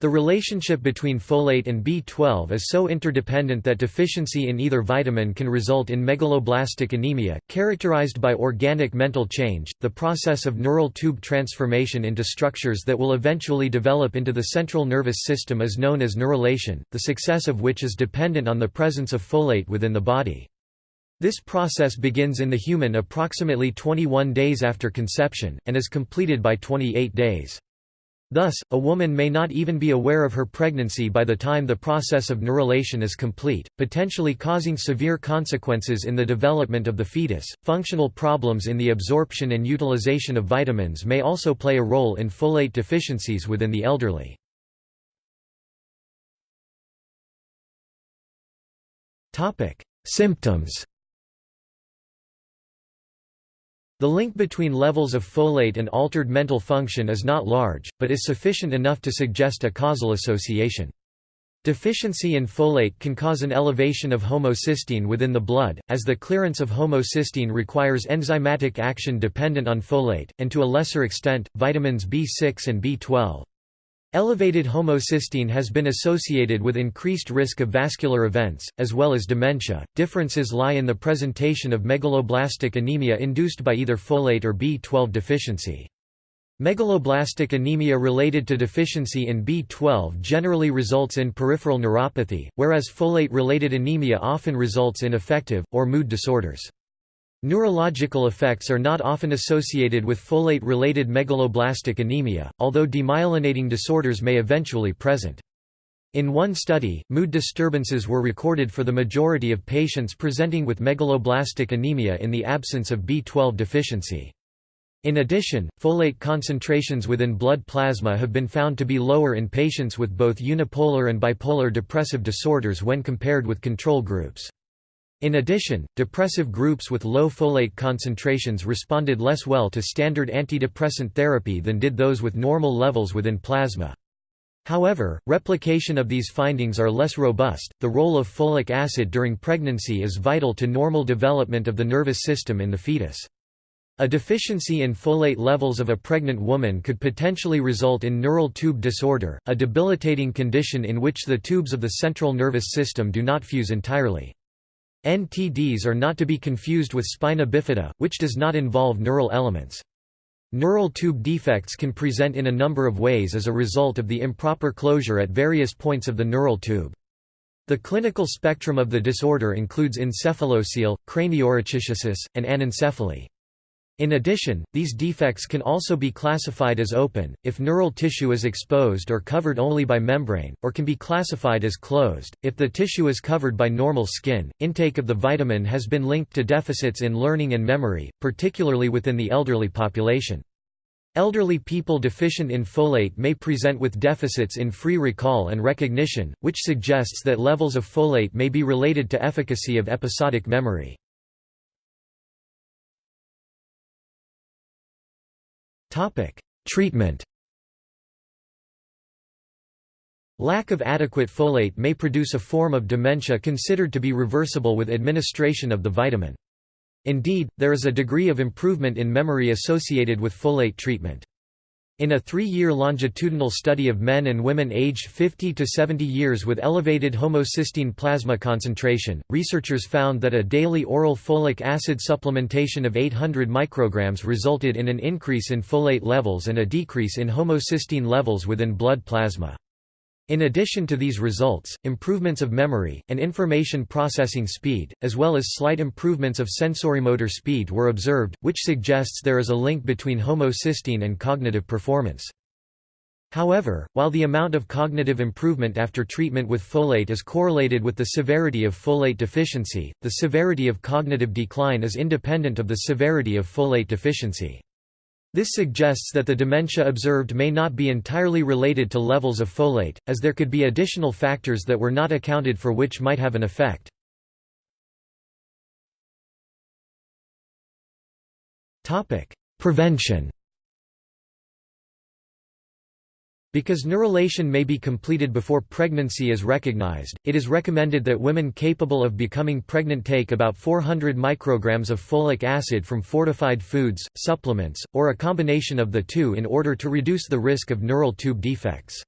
The relationship between folate and B12 is so interdependent that deficiency in either vitamin can result in megaloblastic anemia, characterized by organic mental change, the process of neural tube transformation into structures that will eventually develop into the central nervous system is known as neurulation, the success of which is dependent on the presence of folate within the body. This process begins in the human approximately 21 days after conception, and is completed by 28 days. Thus, a woman may not even be aware of her pregnancy by the time the process of neurulation is complete, potentially causing severe consequences in the development of the fetus. Functional problems in the absorption and utilization of vitamins may also play a role in folate deficiencies within the elderly. Topic: Symptoms The link between levels of folate and altered mental function is not large, but is sufficient enough to suggest a causal association. Deficiency in folate can cause an elevation of homocysteine within the blood, as the clearance of homocysteine requires enzymatic action dependent on folate, and to a lesser extent, vitamins B6 and B12. Elevated homocysteine has been associated with increased risk of vascular events, as well as dementia. Differences lie in the presentation of megaloblastic anemia induced by either folate or B12 deficiency. Megaloblastic anemia related to deficiency in B12 generally results in peripheral neuropathy, whereas folate-related anemia often results in affective, or mood disorders. Neurological effects are not often associated with folate-related megaloblastic anemia, although demyelinating disorders may eventually present. In one study, mood disturbances were recorded for the majority of patients presenting with megaloblastic anemia in the absence of B12 deficiency. In addition, folate concentrations within blood plasma have been found to be lower in patients with both unipolar and bipolar depressive disorders when compared with control groups. In addition, depressive groups with low folate concentrations responded less well to standard antidepressant therapy than did those with normal levels within plasma. However, replication of these findings are less robust. The role of folic acid during pregnancy is vital to normal development of the nervous system in the fetus. A deficiency in folate levels of a pregnant woman could potentially result in neural tube disorder, a debilitating condition in which the tubes of the central nervous system do not fuse entirely. NTDs are not to be confused with spina bifida, which does not involve neural elements. Neural tube defects can present in a number of ways as a result of the improper closure at various points of the neural tube. The clinical spectrum of the disorder includes encephalocele, craniorachischisis, and anencephaly. In addition, these defects can also be classified as open, if neural tissue is exposed or covered only by membrane, or can be classified as closed, if the tissue is covered by normal skin. Intake of the vitamin has been linked to deficits in learning and memory, particularly within the elderly population. Elderly people deficient in folate may present with deficits in free recall and recognition, which suggests that levels of folate may be related to efficacy of episodic memory. Treatment Lack of adequate folate may produce a form of dementia considered to be reversible with administration of the vitamin. Indeed, there is a degree of improvement in memory associated with folate treatment. In a three-year longitudinal study of men and women aged 50 to 70 years with elevated homocysteine plasma concentration, researchers found that a daily oral folic acid supplementation of 800 micrograms resulted in an increase in folate levels and a decrease in homocysteine levels within blood plasma. In addition to these results, improvements of memory, and information processing speed, as well as slight improvements of sensorimotor speed were observed, which suggests there is a link between homocysteine and cognitive performance. However, while the amount of cognitive improvement after treatment with folate is correlated with the severity of folate deficiency, the severity of cognitive decline is independent of the severity of folate deficiency. This suggests that the dementia observed may not be entirely related to levels of folate, as there could be additional factors that were not accounted for which might have an effect. Prevention Because neurulation may be completed before pregnancy is recognized, it is recommended that women capable of becoming pregnant take about 400 micrograms of folic acid from fortified foods, supplements, or a combination of the two in order to reduce the risk of neural tube defects.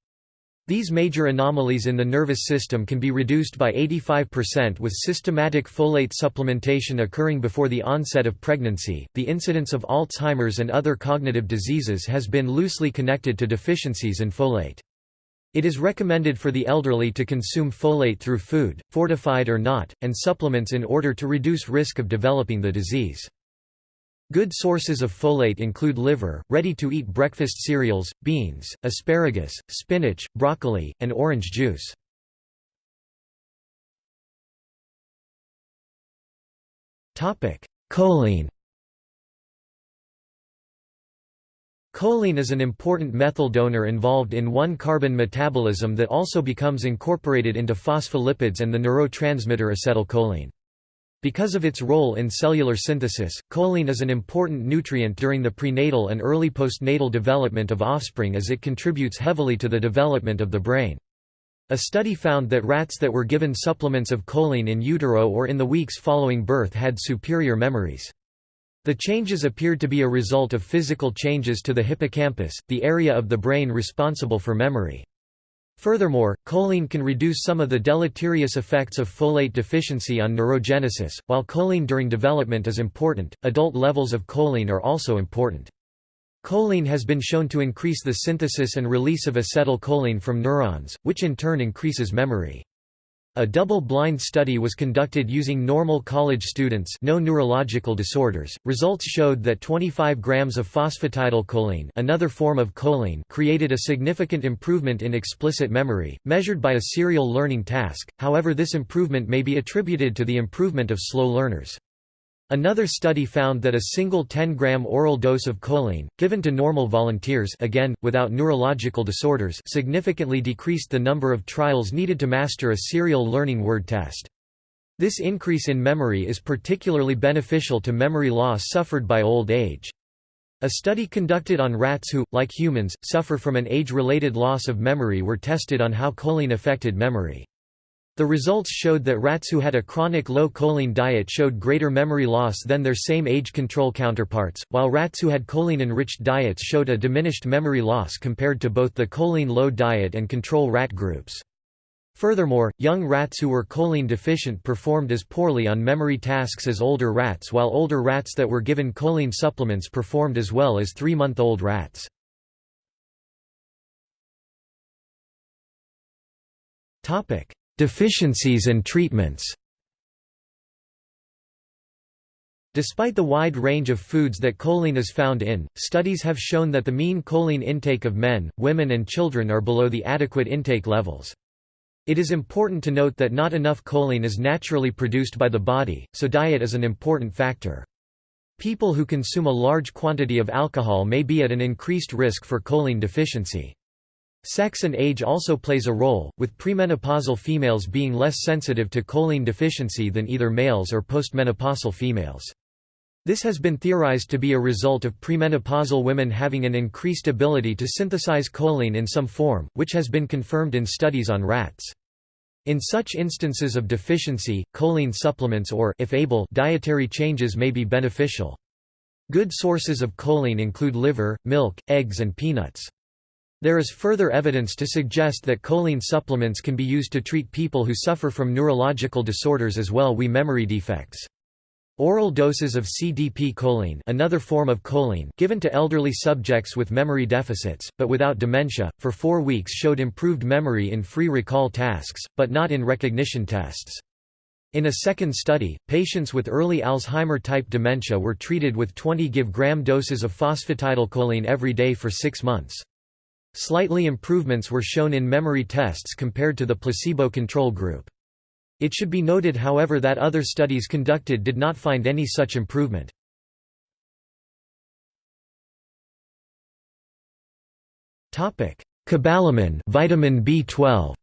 These major anomalies in the nervous system can be reduced by 85% with systematic folate supplementation occurring before the onset of pregnancy. The incidence of Alzheimer's and other cognitive diseases has been loosely connected to deficiencies in folate. It is recommended for the elderly to consume folate through food, fortified or not, and supplements in order to reduce risk of developing the disease. Good sources of folate include liver, ready-to-eat breakfast cereals, beans, asparagus, spinach, broccoli, and orange juice. Choline Choline is an important methyl donor involved in 1-carbon metabolism that also becomes incorporated into phospholipids and the neurotransmitter acetylcholine. Because of its role in cellular synthesis, choline is an important nutrient during the prenatal and early postnatal development of offspring as it contributes heavily to the development of the brain. A study found that rats that were given supplements of choline in utero or in the weeks following birth had superior memories. The changes appeared to be a result of physical changes to the hippocampus, the area of the brain responsible for memory. Furthermore, choline can reduce some of the deleterious effects of folate deficiency on neurogenesis. While choline during development is important, adult levels of choline are also important. Choline has been shown to increase the synthesis and release of acetylcholine from neurons, which in turn increases memory. A double-blind study was conducted using normal college students no neurological disorders. Results showed that 25 grams of phosphatidylcholine another form of choline created a significant improvement in explicit memory, measured by a serial learning task, however this improvement may be attributed to the improvement of slow learners. Another study found that a single 10-gram oral dose of choline, given to normal volunteers again, without neurological disorders significantly decreased the number of trials needed to master a serial learning word test. This increase in memory is particularly beneficial to memory loss suffered by old age. A study conducted on rats who, like humans, suffer from an age-related loss of memory were tested on how choline affected memory. The results showed that rats who had a chronic low choline diet showed greater memory loss than their same age control counterparts, while rats who had choline-enriched diets showed a diminished memory loss compared to both the choline-low diet and control rat groups. Furthermore, young rats who were choline deficient performed as poorly on memory tasks as older rats while older rats that were given choline supplements performed as well as three-month-old rats. Deficiencies and treatments Despite the wide range of foods that choline is found in, studies have shown that the mean choline intake of men, women and children are below the adequate intake levels. It is important to note that not enough choline is naturally produced by the body, so diet is an important factor. People who consume a large quantity of alcohol may be at an increased risk for choline deficiency. Sex and age also plays a role, with premenopausal females being less sensitive to choline deficiency than either males or postmenopausal females. This has been theorized to be a result of premenopausal women having an increased ability to synthesize choline in some form, which has been confirmed in studies on rats. In such instances of deficiency, choline supplements or if able, dietary changes may be beneficial. Good sources of choline include liver, milk, eggs and peanuts. There is further evidence to suggest that choline supplements can be used to treat people who suffer from neurological disorders as well we memory defects. Oral doses of CDP choline another form of choline given to elderly subjects with memory deficits, but without dementia, for four weeks showed improved memory in free recall tasks, but not in recognition tests. In a second study, patients with early Alzheimer-type dementia were treated with 20 give-gram doses of phosphatidylcholine every day for six months. Slightly improvements were shown in memory tests compared to the placebo control group. It should be noted however that other studies conducted did not find any such improvement. Cobalamin vitamin B12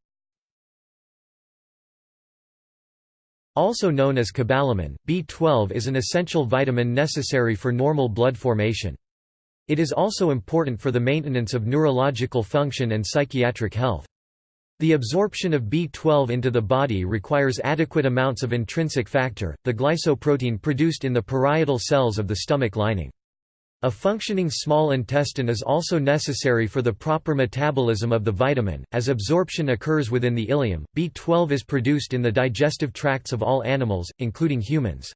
Also known as cobalamin, B12 is an essential vitamin necessary for normal blood formation. It is also important for the maintenance of neurological function and psychiatric health. The absorption of B12 into the body requires adequate amounts of intrinsic factor, the glycoprotein produced in the parietal cells of the stomach lining. A functioning small intestine is also necessary for the proper metabolism of the vitamin. As absorption occurs within the ileum, B12 is produced in the digestive tracts of all animals, including humans.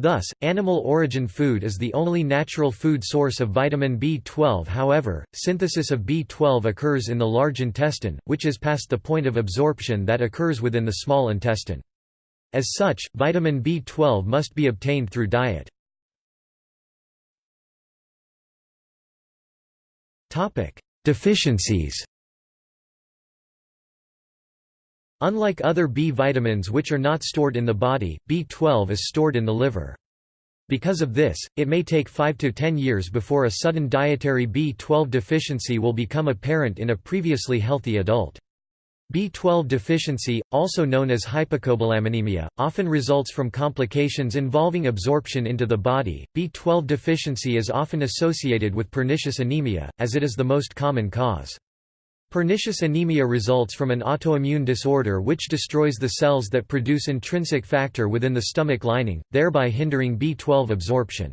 Thus, animal origin food is the only natural food source of vitamin B12 however, synthesis of B12 occurs in the large intestine, which is past the point of absorption that occurs within the small intestine. As such, vitamin B12 must be obtained through diet. Deficiencies Unlike other B vitamins which are not stored in the body, B12 is stored in the liver. Because of this, it may take 5 to 10 years before a sudden dietary B12 deficiency will become apparent in a previously healthy adult. B12 deficiency, also known as hypocobalaminaemia, often results from complications involving absorption into the body. B12 deficiency is often associated with pernicious anemia, as it is the most common cause. Pernicious anemia results from an autoimmune disorder which destroys the cells that produce intrinsic factor within the stomach lining, thereby hindering B12 absorption.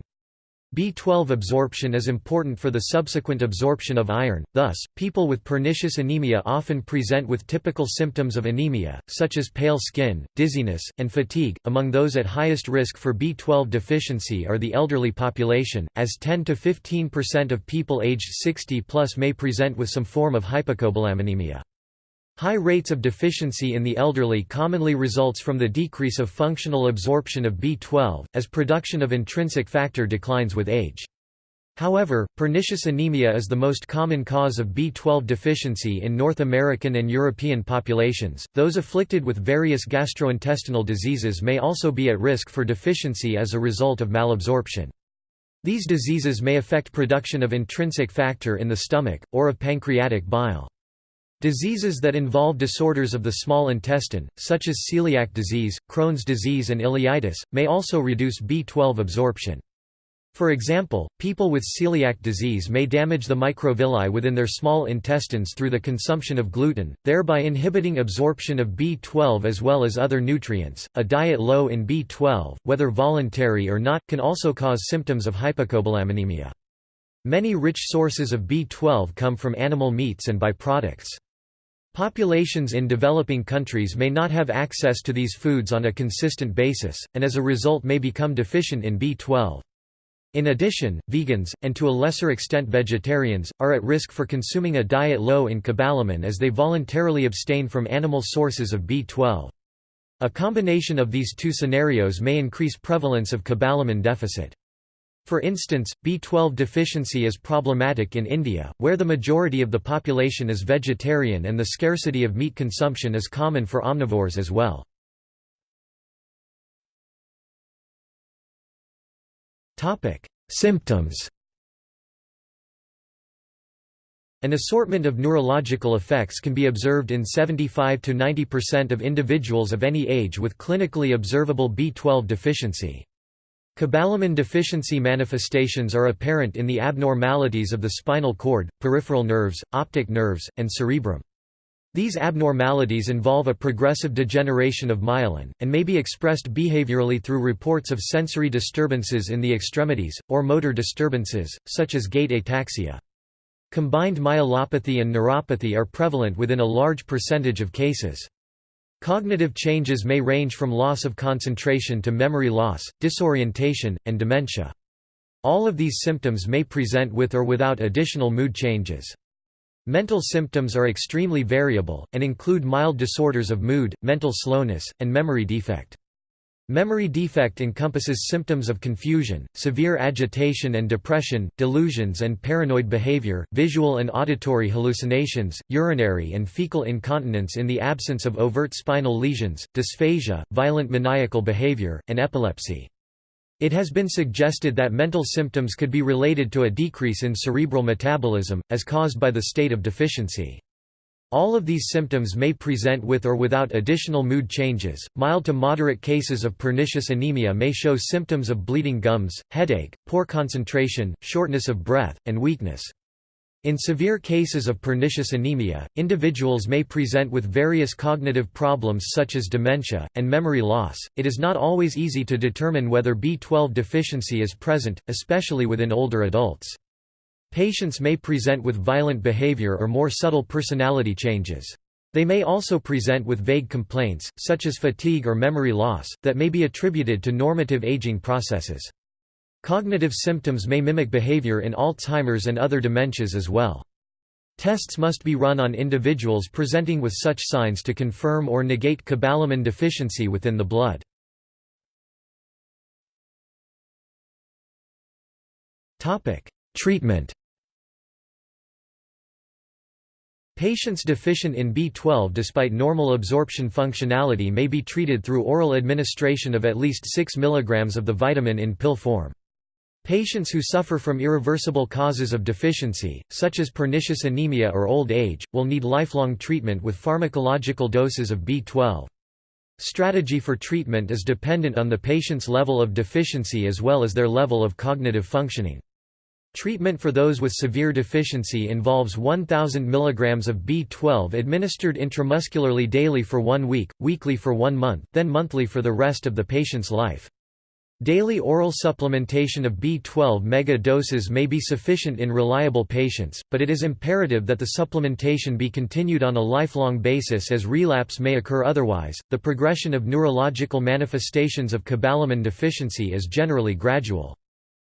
B12 absorption is important for the subsequent absorption of iron, thus, people with pernicious anemia often present with typical symptoms of anemia, such as pale skin, dizziness, and fatigue. Among those at highest risk for B12 deficiency are the elderly population, as 10 to 15% of people aged 60 plus may present with some form of hypocobalaminaemia. High rates of deficiency in the elderly commonly results from the decrease of functional absorption of B12, as production of intrinsic factor declines with age. However, pernicious anemia is the most common cause of B12 deficiency in North American and European populations. Those afflicted with various gastrointestinal diseases may also be at risk for deficiency as a result of malabsorption. These diseases may affect production of intrinsic factor in the stomach, or of pancreatic bile. Diseases that involve disorders of the small intestine, such as celiac disease, Crohn's disease and ileitis, may also reduce B12 absorption. For example, people with celiac disease may damage the microvilli within their small intestines through the consumption of gluten, thereby inhibiting absorption of B12 as well as other nutrients. A diet low in B12, whether voluntary or not, can also cause symptoms of hypocobalaminaemia. Many rich sources of B12 come from animal meats and byproducts. Populations in developing countries may not have access to these foods on a consistent basis, and as a result may become deficient in B12. In addition, vegans, and to a lesser extent vegetarians, are at risk for consuming a diet low in cobalamin as they voluntarily abstain from animal sources of B12. A combination of these two scenarios may increase prevalence of cobalamin deficit. For instance, B12 deficiency is problematic in India, where the majority of the population is vegetarian and the scarcity of meat consumption is common for omnivores as well. Symptoms An assortment of neurological effects can be observed in 75 to 90% of individuals of any age with clinically observable B12 deficiency. Cobalamin deficiency manifestations are apparent in the abnormalities of the spinal cord, peripheral nerves, optic nerves, and cerebrum. These abnormalities involve a progressive degeneration of myelin, and may be expressed behaviorally through reports of sensory disturbances in the extremities, or motor disturbances, such as gait ataxia. Combined myelopathy and neuropathy are prevalent within a large percentage of cases. Cognitive changes may range from loss of concentration to memory loss, disorientation, and dementia. All of these symptoms may present with or without additional mood changes. Mental symptoms are extremely variable, and include mild disorders of mood, mental slowness, and memory defect. Memory defect encompasses symptoms of confusion, severe agitation and depression, delusions and paranoid behavior, visual and auditory hallucinations, urinary and fecal incontinence in the absence of overt spinal lesions, dysphagia, violent maniacal behavior, and epilepsy. It has been suggested that mental symptoms could be related to a decrease in cerebral metabolism, as caused by the state of deficiency. All of these symptoms may present with or without additional mood changes. Mild to moderate cases of pernicious anemia may show symptoms of bleeding gums, headache, poor concentration, shortness of breath, and weakness. In severe cases of pernicious anemia, individuals may present with various cognitive problems such as dementia, and memory loss. It is not always easy to determine whether B12 deficiency is present, especially within older adults. Patients may present with violent behavior or more subtle personality changes. They may also present with vague complaints, such as fatigue or memory loss, that may be attributed to normative aging processes. Cognitive symptoms may mimic behavior in Alzheimer's and other dementias as well. Tests must be run on individuals presenting with such signs to confirm or negate cobalamin deficiency within the blood. Treatment Patients deficient in B12 despite normal absorption functionality may be treated through oral administration of at least 6 mg of the vitamin in pill form. Patients who suffer from irreversible causes of deficiency, such as pernicious anemia or old age, will need lifelong treatment with pharmacological doses of B12. Strategy for treatment is dependent on the patient's level of deficiency as well as their level of cognitive functioning. Treatment for those with severe deficiency involves 1,000 mg of B12 administered intramuscularly daily for one week, weekly for one month, then monthly for the rest of the patient's life. Daily oral supplementation of B12 mega doses may be sufficient in reliable patients, but it is imperative that the supplementation be continued on a lifelong basis as relapse may occur otherwise. The progression of neurological manifestations of cobalamin deficiency is generally gradual.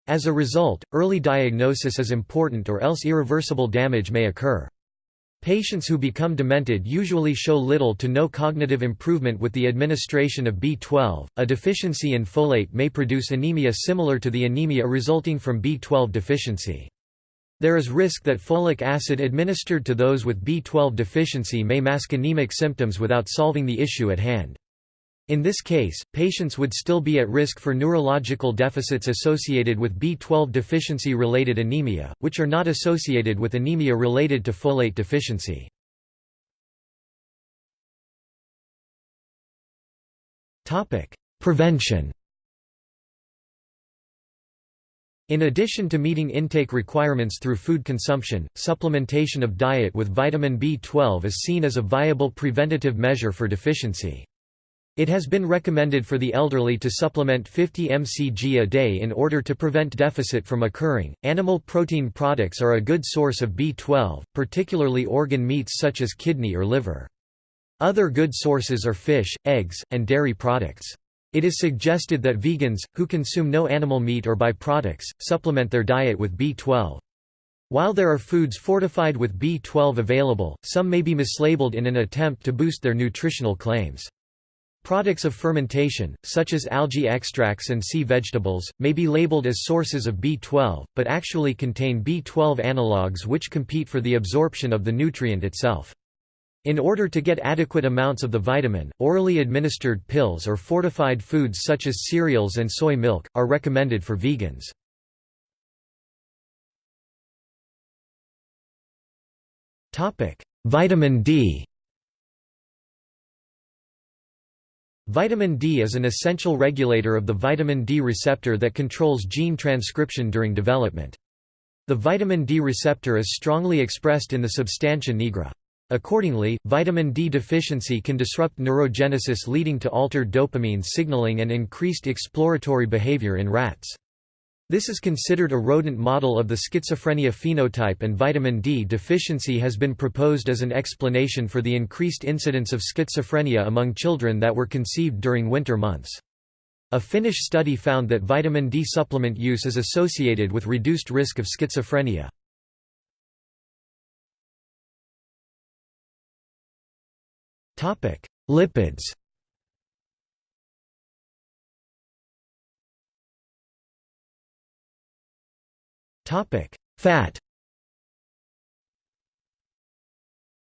As a result, early diagnosis is important or else irreversible damage may occur. Patients who become demented usually show little to no cognitive improvement with the administration of B12. A deficiency in folate may produce anemia similar to the anemia resulting from B12 deficiency. There is risk that folic acid administered to those with B12 deficiency may mask anemic symptoms without solving the issue at hand. In this case, patients would still be at risk for neurological deficits associated with B12 deficiency-related anemia, which are not associated with anemia related to folate deficiency. Prevention In addition to meeting intake requirements through food consumption, supplementation of diet with vitamin B12 is seen as a viable preventative measure for deficiency. It has been recommended for the elderly to supplement 50 mcg a day in order to prevent deficit from occurring. Animal protein products are a good source of B12, particularly organ meats such as kidney or liver. Other good sources are fish, eggs, and dairy products. It is suggested that vegans, who consume no animal meat or by-products, supplement their diet with B12. While there are foods fortified with B12 available, some may be mislabeled in an attempt to boost their nutritional claims. Products of fermentation, such as algae extracts and sea vegetables, may be labeled as sources of B12, but actually contain B12 analogues which compete for the absorption of the nutrient itself. In order to get adequate amounts of the vitamin, orally administered pills or fortified foods such as cereals and soy milk, are recommended for vegans. Vitamin D Vitamin D is an essential regulator of the vitamin D receptor that controls gene transcription during development. The vitamin D receptor is strongly expressed in the substantia nigra. Accordingly, vitamin D deficiency can disrupt neurogenesis leading to altered dopamine signaling and increased exploratory behavior in rats. This is considered a rodent model of the schizophrenia phenotype and vitamin D deficiency has been proposed as an explanation for the increased incidence of schizophrenia among children that were conceived during winter months. A Finnish study found that vitamin D supplement use is associated with reduced risk of schizophrenia. Lipids Topic: Fat.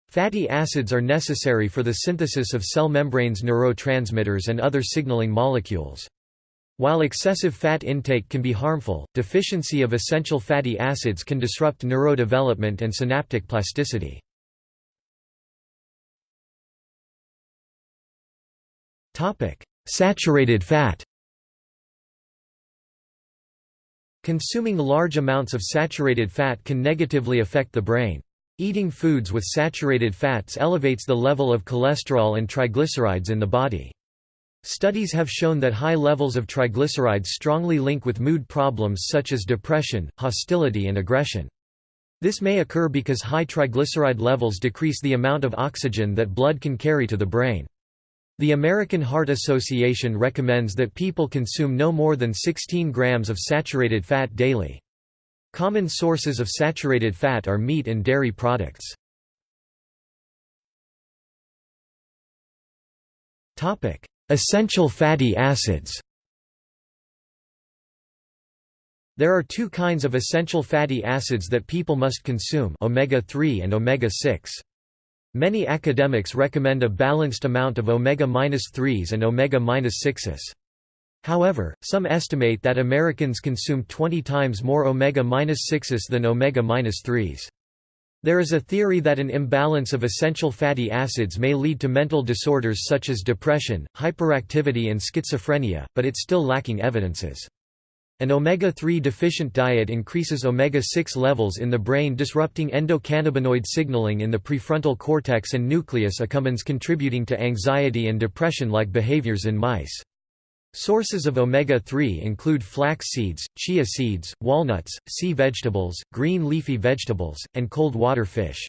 Fatty acids are necessary for the synthesis of cell membranes neurotransmitters and other signaling molecules. While excessive fat intake can be harmful, deficiency of essential fatty acids can disrupt neurodevelopment and synaptic plasticity. Saturated fat Consuming large amounts of saturated fat can negatively affect the brain. Eating foods with saturated fats elevates the level of cholesterol and triglycerides in the body. Studies have shown that high levels of triglycerides strongly link with mood problems such as depression, hostility and aggression. This may occur because high triglyceride levels decrease the amount of oxygen that blood can carry to the brain. The American Heart Association recommends that people consume no more than 16 grams of saturated fat daily. Common sources of saturated fat are meat and dairy products. Essential fatty acids There are two kinds of essential fatty acids that people must consume omega-3 and omega-6. Many academics recommend a balanced amount of omega-3s and omega-6s. However, some estimate that Americans consume 20 times more omega-6s than omega-3s. There is a theory that an imbalance of essential fatty acids may lead to mental disorders such as depression, hyperactivity and schizophrenia, but it's still lacking evidences. An omega-3 deficient diet increases omega-6 levels in the brain disrupting endocannabinoid signaling in the prefrontal cortex and nucleus accumbens contributing to anxiety and depression-like behaviors in mice. Sources of omega-3 include flax seeds, chia seeds, walnuts, sea vegetables, green leafy vegetables, and cold water fish.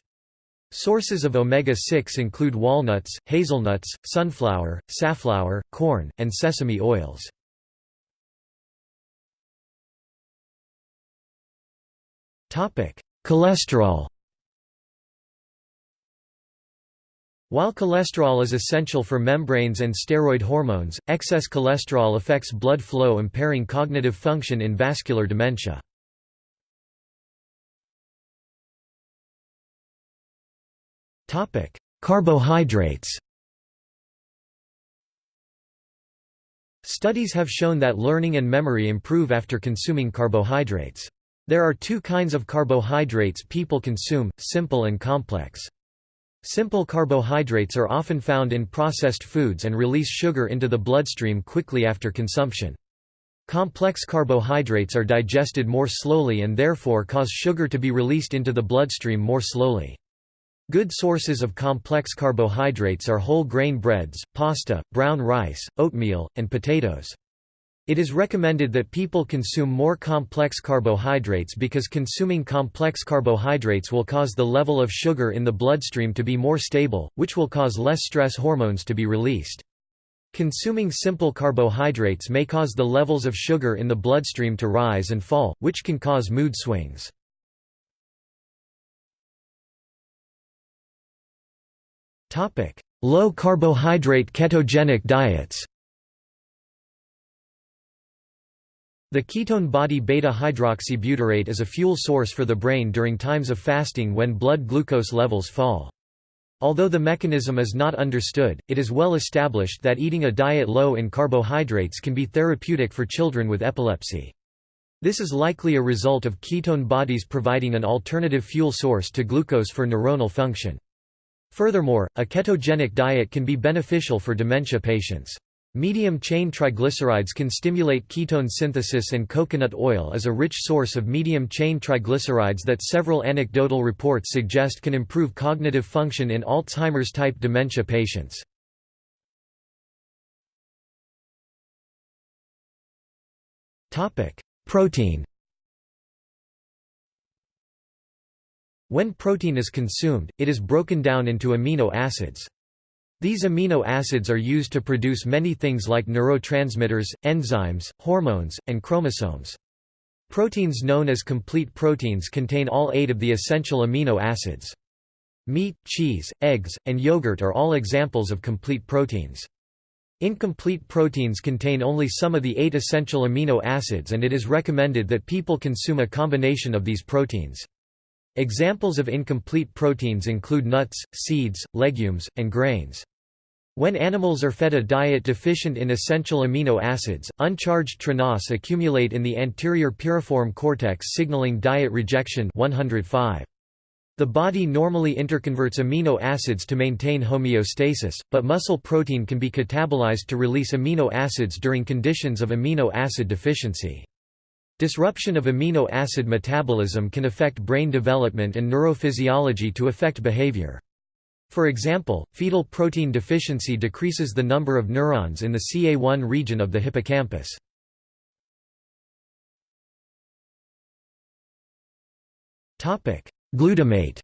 Sources of omega-6 include walnuts, hazelnuts, sunflower, safflower, corn, and sesame oils. Cholesterol While cholesterol is essential for membranes and steroid hormones, excess cholesterol affects blood flow impairing cognitive function in vascular dementia. Carbohydrates Studies have shown that learning and memory improve after consuming carbohydrates. There are two kinds of carbohydrates people consume, simple and complex. Simple carbohydrates are often found in processed foods and release sugar into the bloodstream quickly after consumption. Complex carbohydrates are digested more slowly and therefore cause sugar to be released into the bloodstream more slowly. Good sources of complex carbohydrates are whole grain breads, pasta, brown rice, oatmeal, and potatoes. It is recommended that people consume more complex carbohydrates because consuming complex carbohydrates will cause the level of sugar in the bloodstream to be more stable, which will cause less stress hormones to be released. Consuming simple carbohydrates may cause the levels of sugar in the bloodstream to rise and fall, which can cause mood swings. Low carbohydrate ketogenic diets The ketone body beta-hydroxybutyrate is a fuel source for the brain during times of fasting when blood glucose levels fall. Although the mechanism is not understood, it is well established that eating a diet low in carbohydrates can be therapeutic for children with epilepsy. This is likely a result of ketone bodies providing an alternative fuel source to glucose for neuronal function. Furthermore, a ketogenic diet can be beneficial for dementia patients. Medium-chain triglycerides can stimulate ketone synthesis and coconut oil is a rich source of medium-chain triglycerides that several anecdotal reports suggest can improve cognitive function in Alzheimer's-type dementia patients. Protein When protein is consumed, it is broken down into amino acids. These amino acids are used to produce many things like neurotransmitters, enzymes, hormones, and chromosomes. Proteins known as complete proteins contain all eight of the essential amino acids. Meat, cheese, eggs, and yogurt are all examples of complete proteins. Incomplete proteins contain only some of the eight essential amino acids and it is recommended that people consume a combination of these proteins. Examples of incomplete proteins include nuts, seeds, legumes, and grains. When animals are fed a diet deficient in essential amino acids, uncharged tRNAs accumulate in the anterior piriform cortex signaling diet rejection 105. The body normally interconverts amino acids to maintain homeostasis, but muscle protein can be catabolized to release amino acids during conditions of amino acid deficiency. Disruption of amino acid metabolism can affect brain development and neurophysiology to affect behavior. For example, fetal protein deficiency decreases the number of neurons in the CA1 region of the hippocampus. Glutamate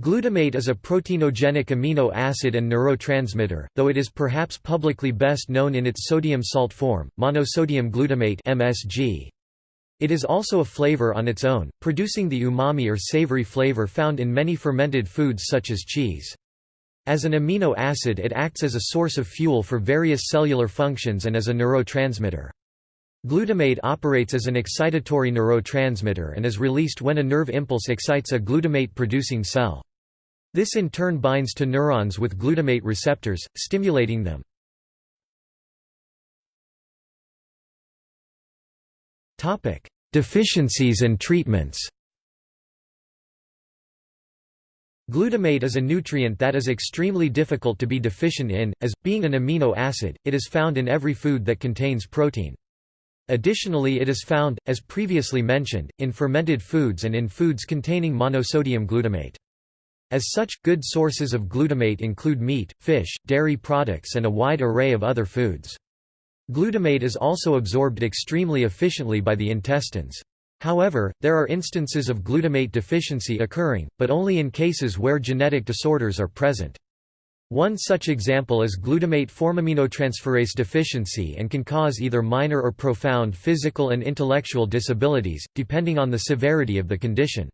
Glutamate is a proteinogenic amino acid and neurotransmitter, though it is perhaps publicly best known in its sodium salt form, monosodium glutamate (MSG). It is also a flavor on its own, producing the umami or savory flavor found in many fermented foods such as cheese. As an amino acid it acts as a source of fuel for various cellular functions and as a neurotransmitter. Glutamate operates as an excitatory neurotransmitter and is released when a nerve impulse excites a glutamate-producing cell. This in turn binds to neurons with glutamate receptors, stimulating them. Deficiencies and treatments Glutamate is a nutrient that is extremely difficult to be deficient in, as, being an amino acid, it is found in every food that contains protein. Additionally it is found, as previously mentioned, in fermented foods and in foods containing monosodium glutamate. As such, good sources of glutamate include meat, fish, dairy products and a wide array of other foods. Glutamate is also absorbed extremely efficiently by the intestines. However, there are instances of glutamate deficiency occurring, but only in cases where genetic disorders are present. One such example is glutamate formiminotransferase deficiency and can cause either minor or profound physical and intellectual disabilities, depending on the severity of the condition.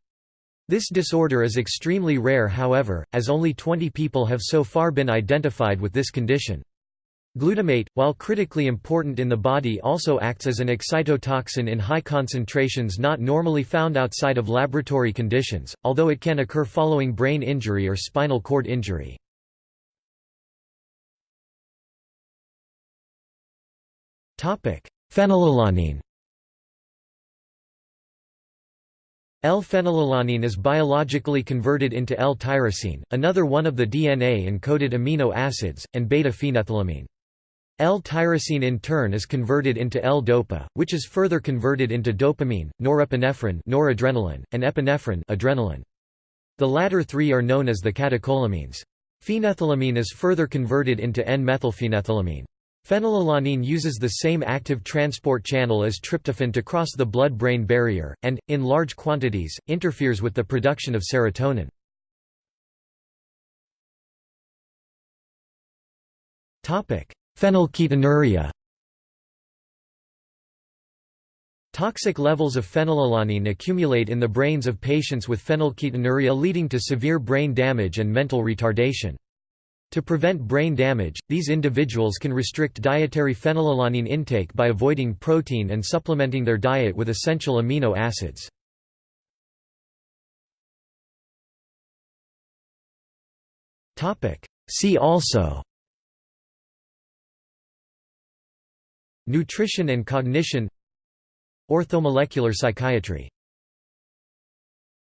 This disorder is extremely rare however, as only 20 people have so far been identified with this condition. Glutamate, while critically important in the body also acts as an excitotoxin in high concentrations not normally found outside of laboratory conditions, although it can occur following brain injury or spinal cord injury. Phenylalanine L-phenylalanine is biologically converted into L-tyrosine, another one of the DNA-encoded amino acids, and beta-phenethylamine. L-tyrosine in turn is converted into L-dopa, which is further converted into dopamine, norepinephrine noradrenaline, and epinephrine adrenaline. The latter three are known as the catecholamines. Phenethylamine is further converted into N-methylphenethylamine. Phenylalanine uses the same active transport channel as tryptophan to cross the blood-brain barrier, and, in large quantities, interferes with the production of serotonin. Phenylketonuria Toxic levels of phenylalanine accumulate in the brains of patients with phenylketonuria leading to severe brain damage and mental retardation. To prevent brain damage, these individuals can restrict dietary phenylalanine intake by avoiding protein and supplementing their diet with essential amino acids. See also Nutrition and cognition Orthomolecular psychiatry